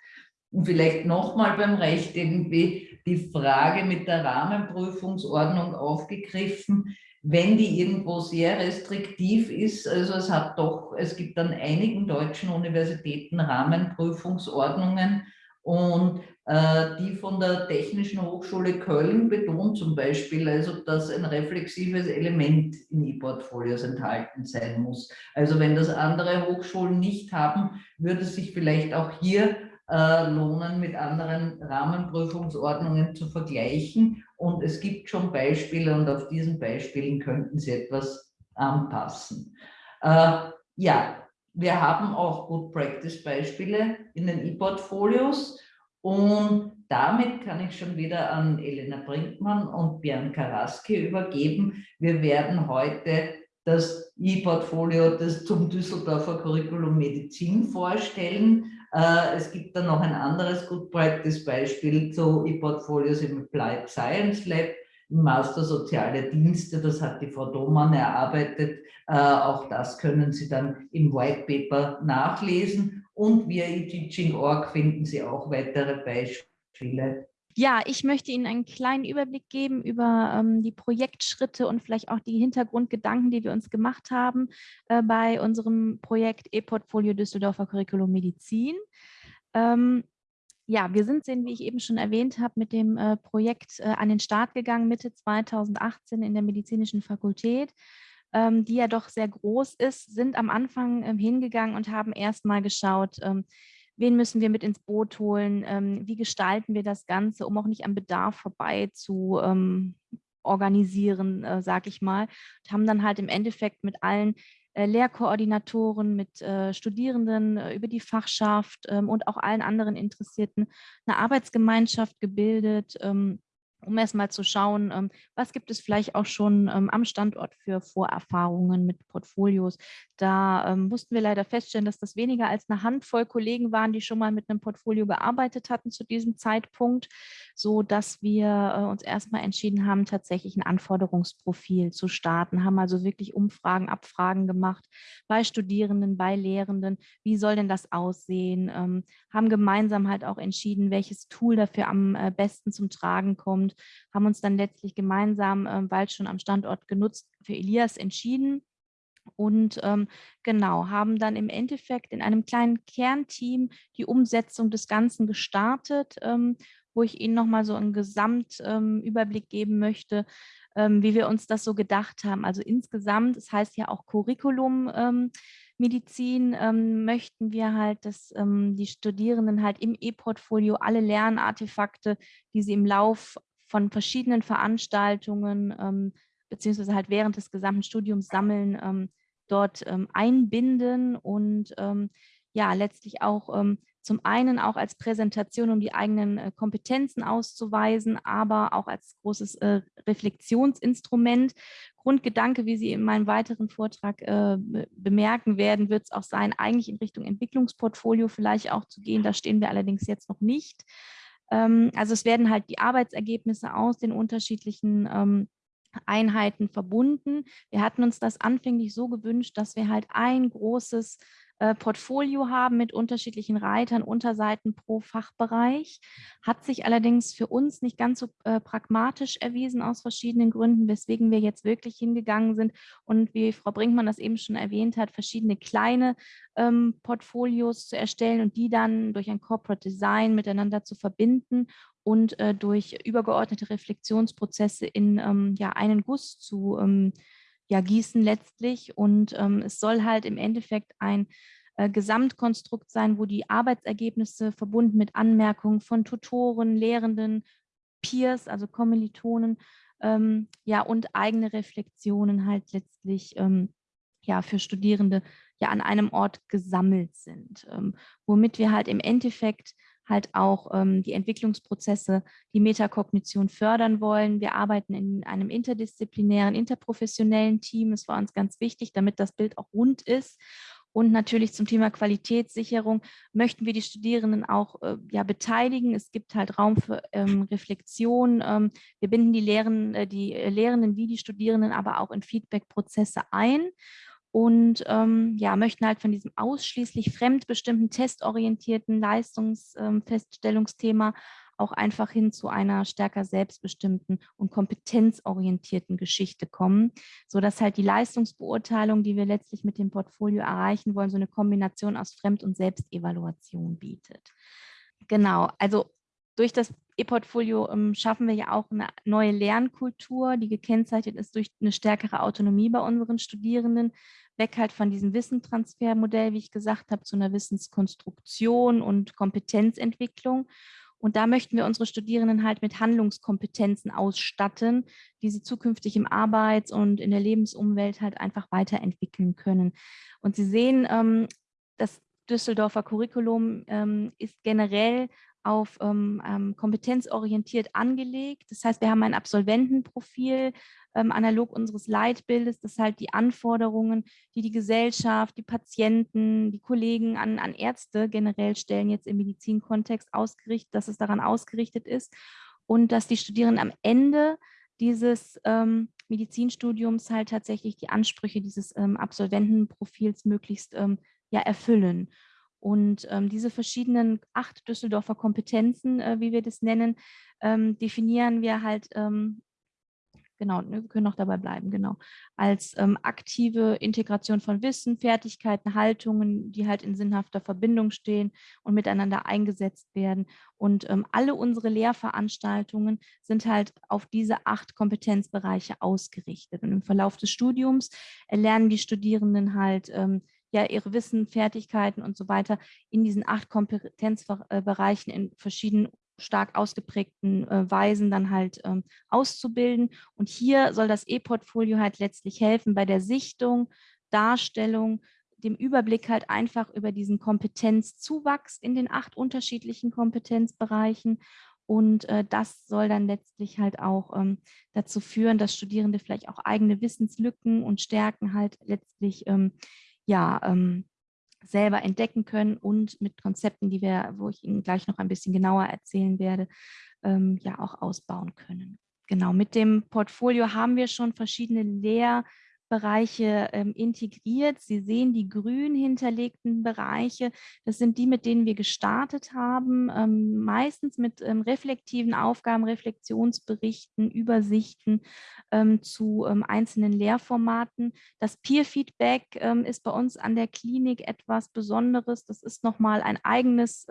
Und vielleicht nochmal beim Recht irgendwie die Frage mit der Rahmenprüfungsordnung aufgegriffen wenn die irgendwo sehr restriktiv ist, also es hat doch, es gibt an einigen deutschen Universitäten Rahmenprüfungsordnungen und äh, die von der Technischen Hochschule Köln betont zum Beispiel, also dass ein reflexives Element in E-Portfolios enthalten sein muss. Also wenn das andere Hochschulen nicht haben, würde es sich vielleicht auch hier äh, lohnen, mit anderen Rahmenprüfungsordnungen zu vergleichen. Und es gibt schon Beispiele und auf diesen Beispielen könnten Sie etwas anpassen. Äh, ja, wir haben auch Good Practice Beispiele in den E-Portfolios und damit kann ich schon wieder an Elena Brinkmann und Björn Karaski übergeben. Wir werden heute das E-Portfolio zum Düsseldorfer Curriculum Medizin vorstellen. Äh, es gibt dann noch ein anderes Good Practice Beispiel zu E-Portfolios im Applied Science Lab. Master Soziale Dienste, das hat die Frau Domann erarbeitet. Äh, auch das können Sie dann im White Paper nachlesen und via eTeaching.org finden Sie auch weitere Beispiele. Ja, ich möchte Ihnen einen kleinen Überblick geben über ähm, die Projektschritte und vielleicht auch die Hintergrundgedanken, die wir uns gemacht haben äh, bei unserem Projekt E-Portfolio Düsseldorfer Curriculum Medizin. Ähm, ja, wir sind, wie ich eben schon erwähnt habe, mit dem äh, Projekt äh, an den Start gegangen, Mitte 2018 in der medizinischen Fakultät, ähm, die ja doch sehr groß ist, sind am Anfang ähm, hingegangen und haben erstmal geschaut, ähm, wen müssen wir mit ins Boot holen, ähm, wie gestalten wir das Ganze, um auch nicht am Bedarf vorbei zu ähm, organisieren, äh, sage ich mal. Und haben dann halt im Endeffekt mit allen äh, Lehrkoordinatoren, mit äh, Studierenden äh, über die Fachschaft ähm, und auch allen anderen Interessierten eine Arbeitsgemeinschaft gebildet, ähm, um erstmal zu schauen, ähm, was gibt es vielleicht auch schon ähm, am Standort für Vorerfahrungen mit Portfolios. Da ähm, mussten wir leider feststellen, dass das weniger als eine Handvoll Kollegen waren, die schon mal mit einem Portfolio gearbeitet hatten zu diesem Zeitpunkt, so dass wir äh, uns erstmal entschieden haben, tatsächlich ein Anforderungsprofil zu starten, haben also wirklich Umfragen, Abfragen gemacht bei Studierenden, bei Lehrenden. Wie soll denn das aussehen? haben gemeinsam halt auch entschieden, welches Tool dafür am äh, besten zum Tragen kommt und haben uns dann letztlich gemeinsam, äh, bald schon am Standort genutzt, für Elias entschieden. Und ähm, genau, haben dann im Endeffekt in einem kleinen Kernteam die Umsetzung des Ganzen gestartet, ähm, wo ich Ihnen nochmal so einen Gesamtüberblick ähm, geben möchte, ähm, wie wir uns das so gedacht haben. Also insgesamt, es das heißt ja auch Curriculum, ähm, Medizin ähm, möchten wir halt, dass ähm, die Studierenden halt im E-Portfolio alle Lernartefakte, die sie im Lauf von verschiedenen Veranstaltungen ähm, beziehungsweise halt während des gesamten Studiums sammeln, ähm, dort ähm, einbinden und ähm, ja, letztlich auch ähm, zum einen auch als Präsentation, um die eigenen äh, Kompetenzen auszuweisen, aber auch als großes äh, Reflexionsinstrument. Grundgedanke, wie Sie in meinem weiteren Vortrag äh, bemerken werden, wird es auch sein, eigentlich in Richtung Entwicklungsportfolio vielleicht auch zu gehen. Da stehen wir allerdings jetzt noch nicht. Ähm, also es werden halt die Arbeitsergebnisse aus den unterschiedlichen ähm, Einheiten verbunden. Wir hatten uns das anfänglich so gewünscht, dass wir halt ein großes äh, Portfolio haben mit unterschiedlichen Reitern, Unterseiten pro Fachbereich. Hat sich allerdings für uns nicht ganz so äh, pragmatisch erwiesen aus verschiedenen Gründen, weswegen wir jetzt wirklich hingegangen sind und wie Frau Brinkmann das eben schon erwähnt hat, verschiedene kleine ähm, Portfolios zu erstellen und die dann durch ein Corporate Design miteinander zu verbinden und äh, durch übergeordnete Reflexionsprozesse in ähm, ja, einen Guss zu ähm, ja, gießen letztlich. Und ähm, es soll halt im Endeffekt ein äh, Gesamtkonstrukt sein, wo die Arbeitsergebnisse verbunden mit Anmerkungen von Tutoren, Lehrenden, Peers, also Kommilitonen, ähm, ja, und eigene Reflexionen halt letztlich ähm, ja, für Studierende ja an einem Ort gesammelt sind, ähm, womit wir halt im Endeffekt halt auch ähm, die Entwicklungsprozesse, die Metakognition fördern wollen. Wir arbeiten in einem interdisziplinären, interprofessionellen Team. Das war uns ganz wichtig, damit das Bild auch rund ist. Und natürlich zum Thema Qualitätssicherung möchten wir die Studierenden auch äh, ja, beteiligen. Es gibt halt Raum für ähm, Reflexion. Ähm, wir binden die, Lehren, äh, die Lehrenden wie die Studierenden aber auch in Feedback-Prozesse ein und ähm, ja, möchten halt von diesem ausschließlich fremdbestimmten, testorientierten Leistungsfeststellungsthema ähm, auch einfach hin zu einer stärker selbstbestimmten und kompetenzorientierten Geschichte kommen, sodass halt die Leistungsbeurteilung, die wir letztlich mit dem Portfolio erreichen wollen, so eine Kombination aus Fremd- und Selbstevaluation bietet. Genau, also durch das E-Portfolio ähm, schaffen wir ja auch eine neue Lernkultur, die gekennzeichnet ist durch eine stärkere Autonomie bei unseren Studierenden, weg halt von diesem Wissentransfermodell, wie ich gesagt habe, zu einer Wissenskonstruktion und Kompetenzentwicklung. Und da möchten wir unsere Studierenden halt mit Handlungskompetenzen ausstatten, die sie zukünftig im Arbeits- und in der Lebensumwelt halt einfach weiterentwickeln können. Und Sie sehen, ähm, das Düsseldorfer Curriculum ähm, ist generell auf ähm, ähm, kompetenzorientiert angelegt. Das heißt, wir haben ein Absolventenprofil ähm, analog unseres Leitbildes, das halt die Anforderungen, die die Gesellschaft, die Patienten, die Kollegen an, an Ärzte generell stellen, jetzt im Medizinkontext ausgerichtet, dass es daran ausgerichtet ist und dass die Studierenden am Ende dieses ähm, Medizinstudiums halt tatsächlich die Ansprüche dieses ähm, Absolventenprofils möglichst ähm, ja, erfüllen. Und ähm, diese verschiedenen acht Düsseldorfer Kompetenzen, äh, wie wir das nennen, ähm, definieren wir halt ähm, genau, ne, wir können auch dabei bleiben, genau, als ähm, aktive Integration von Wissen, Fertigkeiten, Haltungen, die halt in sinnhafter Verbindung stehen und miteinander eingesetzt werden. Und ähm, alle unsere Lehrveranstaltungen sind halt auf diese acht Kompetenzbereiche ausgerichtet. Und im Verlauf des Studiums erlernen die Studierenden halt ähm, ja ihre Wissen, Fertigkeiten und so weiter in diesen acht Kompetenzbereichen in verschiedenen stark ausgeprägten äh, Weisen dann halt ähm, auszubilden. Und hier soll das E-Portfolio halt letztlich helfen bei der Sichtung, Darstellung, dem Überblick halt einfach über diesen Kompetenzzuwachs in den acht unterschiedlichen Kompetenzbereichen. Und äh, das soll dann letztlich halt auch ähm, dazu führen, dass Studierende vielleicht auch eigene Wissenslücken und Stärken halt letztlich ähm, ja, ähm, selber entdecken können und mit Konzepten, die wir, wo ich Ihnen gleich noch ein bisschen genauer erzählen werde, ähm, ja auch ausbauen können. Genau, mit dem Portfolio haben wir schon verschiedene Lehr- Bereiche ähm, integriert. Sie sehen die grün hinterlegten Bereiche. Das sind die, mit denen wir gestartet haben, ähm, meistens mit ähm, reflektiven Aufgaben, Reflexionsberichten, Übersichten ähm, zu ähm, einzelnen Lehrformaten. Das Peer-Feedback ähm, ist bei uns an der Klinik etwas Besonderes. Das ist nochmal ein eigenes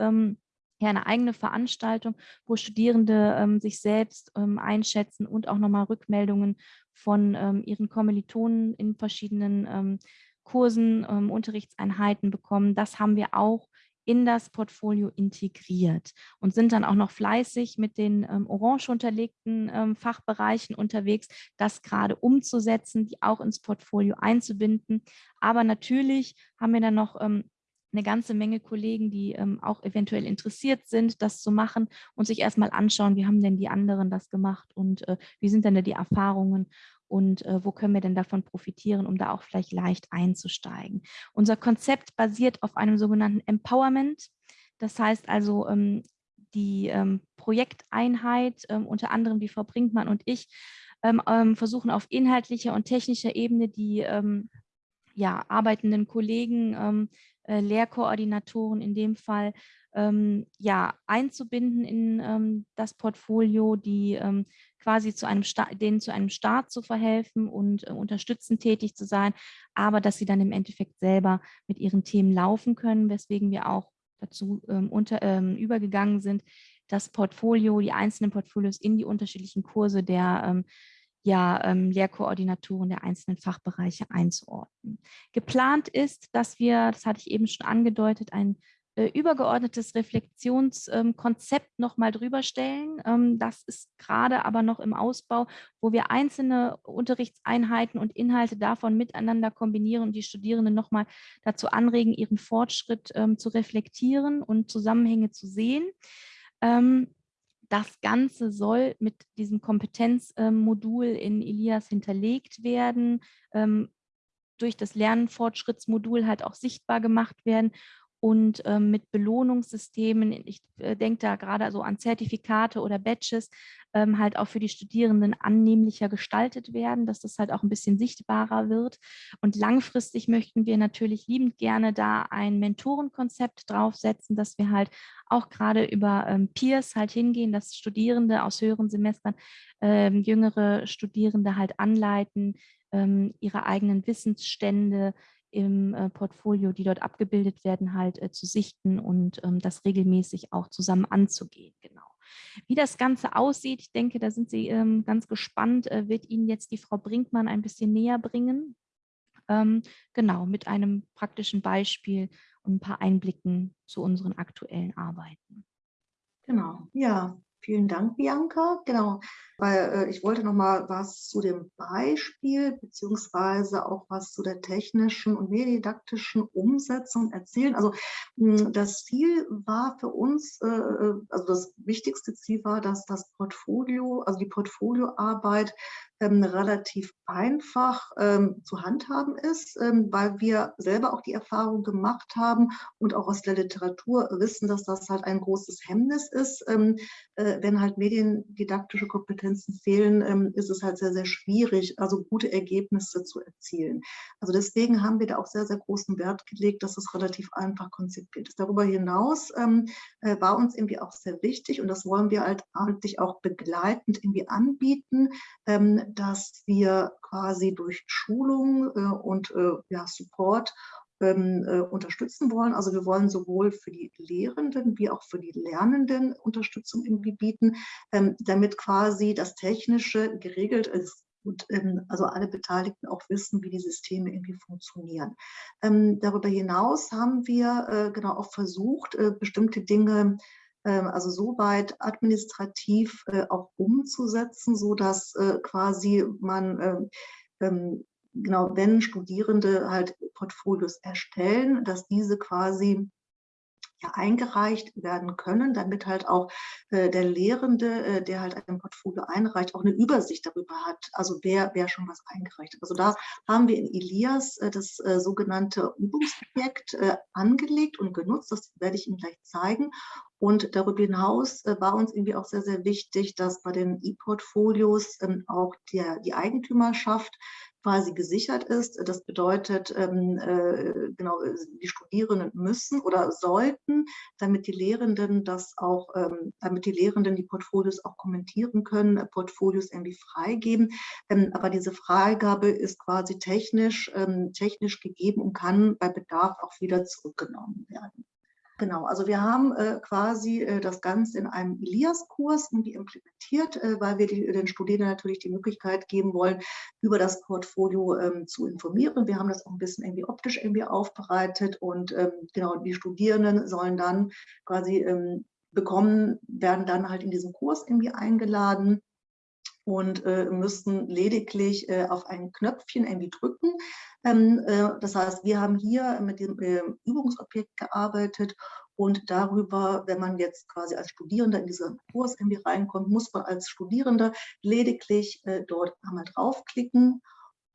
ja, eine eigene Veranstaltung, wo Studierende ähm, sich selbst ähm, einschätzen und auch nochmal Rückmeldungen von ähm, ihren Kommilitonen in verschiedenen ähm, Kursen, ähm, Unterrichtseinheiten bekommen. Das haben wir auch in das Portfolio integriert und sind dann auch noch fleißig mit den ähm, orange unterlegten Fachbereichen unterwegs, das gerade umzusetzen, die auch ins Portfolio einzubinden. Aber natürlich haben wir dann noch eine ganze Menge Kollegen, die ähm, auch eventuell interessiert sind, das zu machen und sich erstmal anschauen, wie haben denn die anderen das gemacht und äh, wie sind denn da die Erfahrungen und äh, wo können wir denn davon profitieren, um da auch vielleicht leicht einzusteigen. Unser Konzept basiert auf einem sogenannten Empowerment. Das heißt also, ähm, die ähm, Projekteinheit, ähm, unter anderem die Frau Brinkmann und ich, ähm, ähm, versuchen auf inhaltlicher und technischer Ebene die ja, arbeitenden Kollegen äh, Lehrkoordinatoren in dem Fall ähm, ja, einzubinden in ähm, das Portfolio, die ähm, quasi zu einem denen zu einem Start zu verhelfen und äh, unterstützend tätig zu sein, aber dass sie dann im Endeffekt selber mit ihren Themen laufen können, weswegen wir auch dazu ähm, unter, ähm, übergegangen sind, das Portfolio, die einzelnen Portfolios in die unterschiedlichen Kurse der ähm, ja, ähm, Lehrkoordinatoren der einzelnen Fachbereiche einzuordnen. Geplant ist, dass wir, das hatte ich eben schon angedeutet, ein äh, übergeordnetes Reflexionskonzept ähm, nochmal drüber stellen. Ähm, das ist gerade aber noch im Ausbau, wo wir einzelne Unterrichtseinheiten und Inhalte davon miteinander kombinieren und die Studierenden nochmal dazu anregen, ihren Fortschritt ähm, zu reflektieren und Zusammenhänge zu sehen. Ähm, das Ganze soll mit diesem Kompetenzmodul in Elias hinterlegt werden, ähm, durch das Lernfortschrittsmodul halt auch sichtbar gemacht werden und ähm, mit Belohnungssystemen, ich äh, denke da gerade so an Zertifikate oder Badges, ähm, halt auch für die Studierenden annehmlicher gestaltet werden, dass das halt auch ein bisschen sichtbarer wird. Und langfristig möchten wir natürlich liebend gerne da ein Mentorenkonzept draufsetzen, dass wir halt auch gerade über ähm, Peers halt hingehen, dass Studierende aus höheren Semestern ähm, jüngere Studierende halt anleiten, ähm, ihre eigenen Wissensstände im äh, Portfolio, die dort abgebildet werden, halt äh, zu sichten und ähm, das regelmäßig auch zusammen anzugehen. Genau. Wie das Ganze aussieht, ich denke, da sind Sie ähm, ganz gespannt, äh, wird Ihnen jetzt die Frau Brinkmann ein bisschen näher bringen. Ähm, genau, mit einem praktischen Beispiel und ein paar Einblicken zu unseren aktuellen Arbeiten. Genau, ja, Vielen Dank, Bianca. Genau, weil äh, ich wollte noch mal was zu dem Beispiel beziehungsweise auch was zu der technischen und medididaktischen Umsetzung erzählen. Also hm, das Ziel war für uns, äh, äh, also das wichtigste Ziel war, dass das Portfolio, also die Portfolioarbeit ähm, relativ einfach ähm, zu handhaben ist, ähm, weil wir selber auch die Erfahrung gemacht haben und auch aus der Literatur wissen, dass das halt ein großes Hemmnis ist, ähm, äh, wenn halt mediendidaktische Kompetenzen fehlen, ähm, ist es halt sehr, sehr schwierig, also gute Ergebnisse zu erzielen. Also deswegen haben wir da auch sehr, sehr großen Wert gelegt, dass es relativ einfach konzipiert ist. Darüber hinaus ähm, äh, war uns irgendwie auch sehr wichtig und das wollen wir halt eigentlich auch begleitend irgendwie anbieten, dass wir quasi durch Schulung äh, und äh, ja, Support ähm, äh, unterstützen wollen. Also wir wollen sowohl für die Lehrenden wie auch für die Lernenden Unterstützung irgendwie bieten, ähm, damit quasi das Technische geregelt ist und ähm, also alle Beteiligten auch wissen, wie die Systeme irgendwie funktionieren. Ähm, darüber hinaus haben wir äh, genau auch versucht, äh, bestimmte Dinge ähm, also soweit administrativ äh, auch umzusetzen, so dass äh, quasi man ähm, ähm, genau, wenn Studierende halt Portfolios erstellen, dass diese quasi ja, eingereicht werden können, damit halt auch äh, der Lehrende, äh, der halt ein Portfolio einreicht, auch eine Übersicht darüber hat, also wer, wer schon was eingereicht hat. Also da haben wir in Elias äh, das äh, sogenannte Übungsobjekt äh, angelegt und genutzt, das werde ich Ihnen gleich zeigen. Und darüber hinaus äh, war uns irgendwie auch sehr, sehr wichtig, dass bei den E-Portfolios ähm, auch der, die Eigentümerschaft quasi gesichert ist. Das bedeutet, ähm, äh, genau, die Studierenden müssen oder sollten, damit die Lehrenden das auch, ähm, damit die Lehrenden die Portfolios auch kommentieren können, äh, Portfolios irgendwie freigeben. Ähm, aber diese Freigabe ist quasi technisch, ähm, technisch gegeben und kann bei Bedarf auch wieder zurückgenommen werden. Genau, also wir haben äh, quasi äh, das Ganze in einem Elias-Kurs irgendwie implementiert, äh, weil wir die, den Studierenden natürlich die Möglichkeit geben wollen, über das Portfolio ähm, zu informieren. Wir haben das auch ein bisschen irgendwie optisch irgendwie aufbereitet und ähm, genau, die Studierenden sollen dann quasi ähm, bekommen, werden dann halt in diesen Kurs irgendwie eingeladen und äh, müssten lediglich äh, auf ein Knöpfchen irgendwie drücken. Ähm, äh, das heißt, wir haben hier mit dem äh, Übungsobjekt gearbeitet und darüber, wenn man jetzt quasi als Studierender in diesen Kurs irgendwie reinkommt, muss man als Studierender lediglich äh, dort einmal draufklicken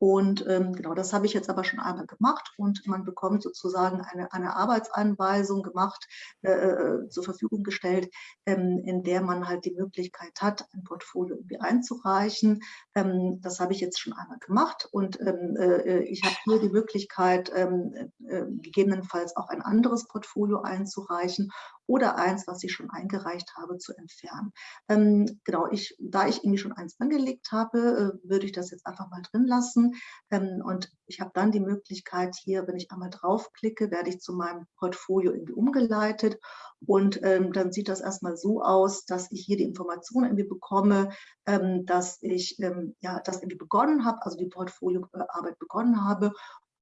und ähm, genau, das habe ich jetzt aber schon einmal gemacht und man bekommt sozusagen eine, eine Arbeitsanweisung gemacht, äh, äh, zur Verfügung gestellt, ähm, in der man halt die Möglichkeit hat, ein Portfolio irgendwie einzureichen. Ähm, das habe ich jetzt schon einmal gemacht und ähm, äh, ich habe hier die Möglichkeit, ähm, äh, gegebenenfalls auch ein anderes Portfolio einzureichen oder eins, was ich schon eingereicht habe, zu entfernen. Ähm, genau, ich, da ich irgendwie schon eins angelegt habe, äh, würde ich das jetzt einfach mal drin lassen. Ähm, und ich habe dann die Möglichkeit hier, wenn ich einmal draufklicke, werde ich zu meinem Portfolio irgendwie umgeleitet. Und ähm, dann sieht das erstmal so aus, dass ich hier die Informationen irgendwie bekomme, ähm, dass ich ja, das irgendwie begonnen habe, also die Portfolioarbeit begonnen habe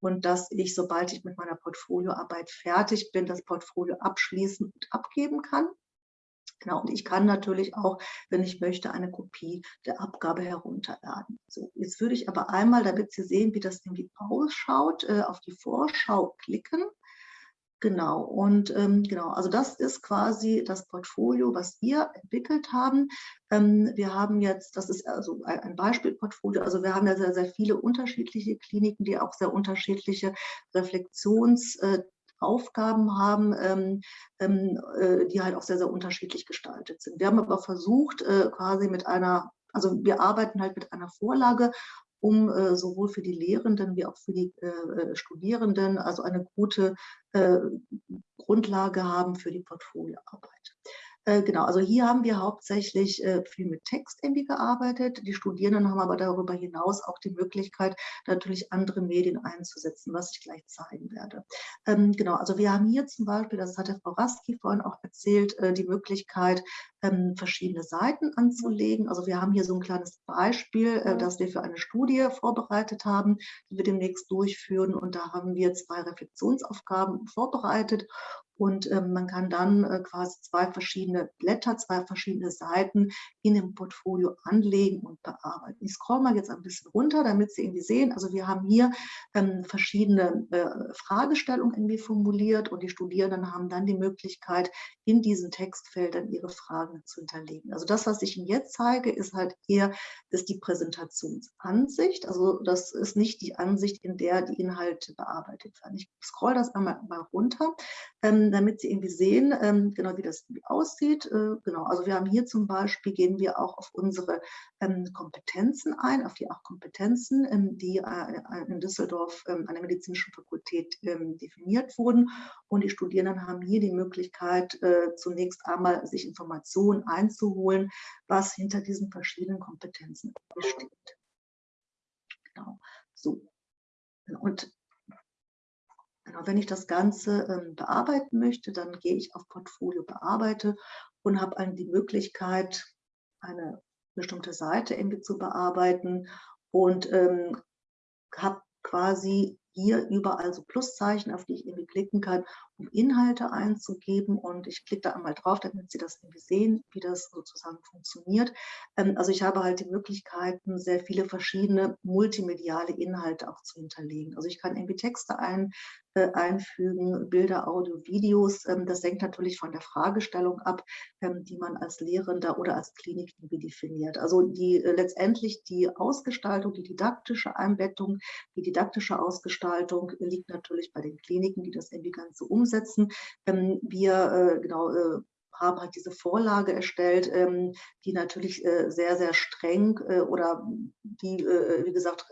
und dass ich, sobald ich mit meiner Portfolioarbeit fertig bin, das Portfolio abschließen und abgeben kann. Genau, und ich kann natürlich auch, wenn ich möchte, eine Kopie der Abgabe herunterladen. So, jetzt würde ich aber einmal, damit Sie sehen, wie das irgendwie ausschaut, äh, auf die Vorschau klicken. Genau, und ähm, genau, also das ist quasi das Portfolio, was wir entwickelt haben. Ähm, wir haben jetzt, das ist also ein Beispielportfolio, also wir haben ja sehr, sehr viele unterschiedliche Kliniken, die auch sehr unterschiedliche Reflexionsaufgaben äh, haben, ähm, ähm, äh, die halt auch sehr, sehr unterschiedlich gestaltet sind. Wir haben aber versucht, äh, quasi mit einer, also wir arbeiten halt mit einer Vorlage um äh, sowohl für die Lehrenden wie auch für die äh, äh, Studierenden also eine gute äh, Grundlage haben für die Portfolioarbeit. Äh, genau, also hier haben wir hauptsächlich äh, viel mit Text irgendwie gearbeitet. Die Studierenden haben aber darüber hinaus auch die Möglichkeit, natürlich andere Medien einzusetzen, was ich gleich zeigen werde. Ähm, genau, also wir haben hier zum Beispiel, das hatte Frau Raski vorhin auch erzählt, äh, die Möglichkeit, ähm, verschiedene Seiten anzulegen. Also wir haben hier so ein kleines Beispiel, äh, das wir für eine Studie vorbereitet haben, die wir demnächst durchführen. Und da haben wir zwei Reflexionsaufgaben vorbereitet. Und ähm, man kann dann äh, quasi zwei verschiedene Blätter, zwei verschiedene Seiten in dem Portfolio anlegen und bearbeiten. Ich scroll mal jetzt ein bisschen runter, damit Sie irgendwie sehen. Also wir haben hier ähm, verschiedene äh, Fragestellungen irgendwie formuliert und die Studierenden haben dann die Möglichkeit, in diesen Textfeldern ihre Fragen zu hinterlegen. Also das, was ich Ihnen jetzt zeige, ist halt eher ist die Präsentationsansicht. Also das ist nicht die Ansicht, in der die Inhalte bearbeitet werden. Ich scroll das einmal mal runter. Ähm, damit Sie irgendwie sehen, ähm, genau wie das aussieht. Äh, genau, also wir haben hier zum Beispiel, gehen wir auch auf unsere ähm, Kompetenzen ein, auf die acht Kompetenzen, ähm, die äh, in Düsseldorf an der medizinischen Fakultät definiert wurden. Und die Studierenden haben hier die Möglichkeit, äh, zunächst einmal sich Informationen einzuholen, was hinter diesen verschiedenen Kompetenzen besteht. Genau, so. Und Genau, wenn ich das Ganze ähm, bearbeiten möchte, dann gehe ich auf Portfolio bearbeite und habe dann die Möglichkeit, eine bestimmte Seite irgendwie zu bearbeiten und ähm, habe quasi hier überall so Pluszeichen, auf die ich irgendwie klicken kann, um Inhalte einzugeben. Und ich klicke da einmal drauf, damit Sie das irgendwie sehen, wie das sozusagen funktioniert. Ähm, also ich habe halt die Möglichkeiten, sehr viele verschiedene multimediale Inhalte auch zu hinterlegen. Also ich kann irgendwie Texte ein, einfügen, Bilder, Audio, Videos. Ähm, das hängt natürlich von der Fragestellung ab, ähm, die man als Lehrender oder als Klinik definiert. Also die äh, letztendlich die Ausgestaltung, die didaktische Einbettung, die didaktische Ausgestaltung liegt natürlich bei den Kliniken, die das irgendwie Ganze umsetzen. Ähm, wir äh, genau haben halt diese Vorlage erstellt, ähm, die natürlich äh, sehr, sehr streng äh, oder die, äh, wie gesagt,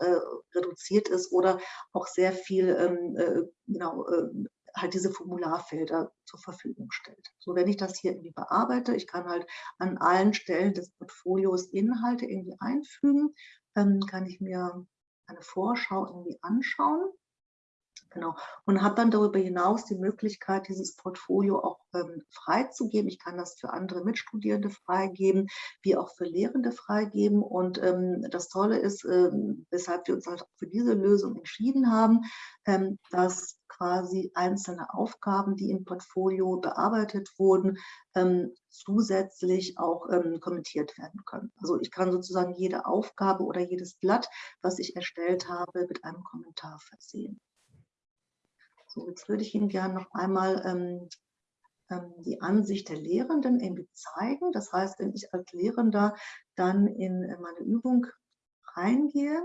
reduziert ist oder auch sehr viel, ähm, äh, genau, halt diese Formularfelder zur Verfügung stellt. So, wenn ich das hier irgendwie bearbeite, ich kann halt an allen Stellen des Portfolios Inhalte irgendwie einfügen, ähm, kann ich mir eine Vorschau irgendwie anschauen. Genau. Und habe dann darüber hinaus die Möglichkeit, dieses Portfolio auch ähm, freizugeben. Ich kann das für andere Mitstudierende freigeben, wie auch für Lehrende freigeben. Und ähm, das Tolle ist, ähm, weshalb wir uns halt für diese Lösung entschieden haben, ähm, dass quasi einzelne Aufgaben, die im Portfolio bearbeitet wurden, ähm, zusätzlich auch ähm, kommentiert werden können. Also ich kann sozusagen jede Aufgabe oder jedes Blatt, was ich erstellt habe, mit einem Kommentar versehen. So, jetzt würde ich Ihnen gerne noch einmal ähm, ähm, die Ansicht der Lehrenden irgendwie zeigen. Das heißt, wenn ich als Lehrender dann in meine Übung reingehe,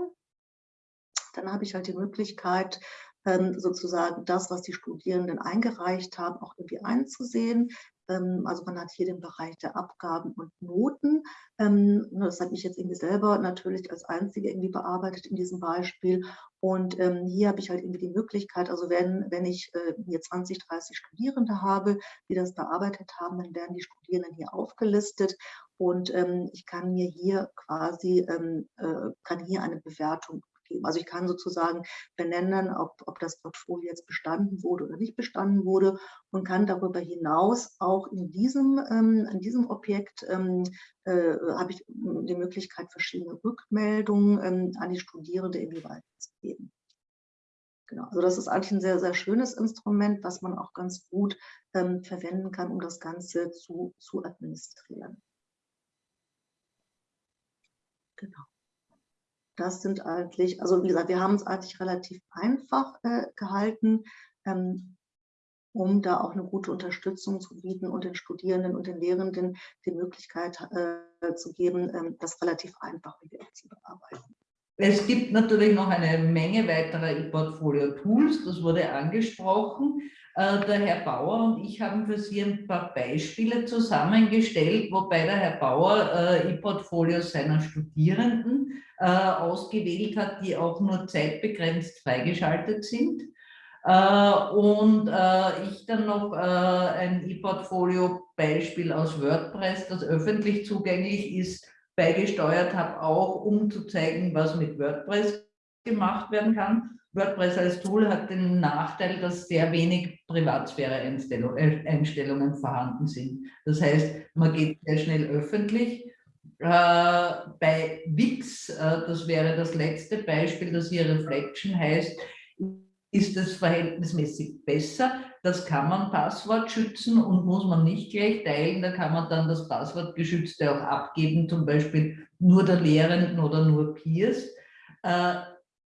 dann habe ich halt die Möglichkeit, ähm, sozusagen das, was die Studierenden eingereicht haben, auch irgendwie einzusehen. Ähm, also man hat hier den Bereich der Abgaben und Noten. Ähm, das habe ich jetzt irgendwie selber natürlich als Einzige irgendwie bearbeitet in diesem Beispiel. Und ähm, hier habe ich halt irgendwie die Möglichkeit, also wenn, wenn ich äh, hier 20, 30 Studierende habe, die das bearbeitet haben, dann werden die Studierenden hier aufgelistet und ähm, ich kann mir hier quasi, ähm, äh, kann hier eine Bewertung geben. Also ich kann sozusagen benennen, ob, ob das Portfolio jetzt bestanden wurde oder nicht bestanden wurde und kann darüber hinaus auch in diesem, ähm, in diesem Objekt ähm, äh, habe ich die Möglichkeit, verschiedene Rückmeldungen ähm, an die Studierende irgendwie weiterzugeben. Genau, also das ist eigentlich ein sehr, sehr schönes Instrument, was man auch ganz gut ähm, verwenden kann, um das Ganze zu, zu administrieren. Genau das sind eigentlich, also wie gesagt, wir haben es eigentlich relativ einfach äh, gehalten, ähm, um da auch eine gute Unterstützung zu bieten und den Studierenden und den Lehrenden die Möglichkeit äh, zu geben, ähm, das relativ einfach zu bearbeiten. Es gibt natürlich noch eine Menge weiterer E-Portfolio-Tools, das wurde angesprochen. Äh, der Herr Bauer und ich haben für Sie ein paar Beispiele zusammengestellt, wobei der Herr Bauer äh, E-Portfolios seiner Studierenden äh, ausgewählt hat, die auch nur zeitbegrenzt freigeschaltet sind. Und ich dann noch ein E-Portfolio-Beispiel aus WordPress, das öffentlich zugänglich ist, beigesteuert habe, auch um zu zeigen, was mit WordPress gemacht werden kann. WordPress als Tool hat den Nachteil, dass sehr wenig Privatsphäre-Einstellungen vorhanden sind. Das heißt, man geht sehr schnell öffentlich. Äh, bei Wix, äh, das wäre das letzte Beispiel, das hier Reflection heißt, ist es verhältnismäßig besser. Das kann man Passwort schützen und muss man nicht gleich teilen. Da kann man dann das Passwortgeschützte auch abgeben, zum Beispiel nur der Lehrenden oder nur Peers. Äh,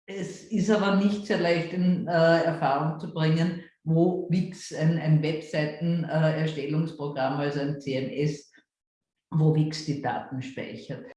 es ist aber nicht sehr leicht in Erfahrung zu bringen, wo Wix ein, ein Webseitenerstellungsprogramm, also ein CMS, wo Wix die Daten speichert.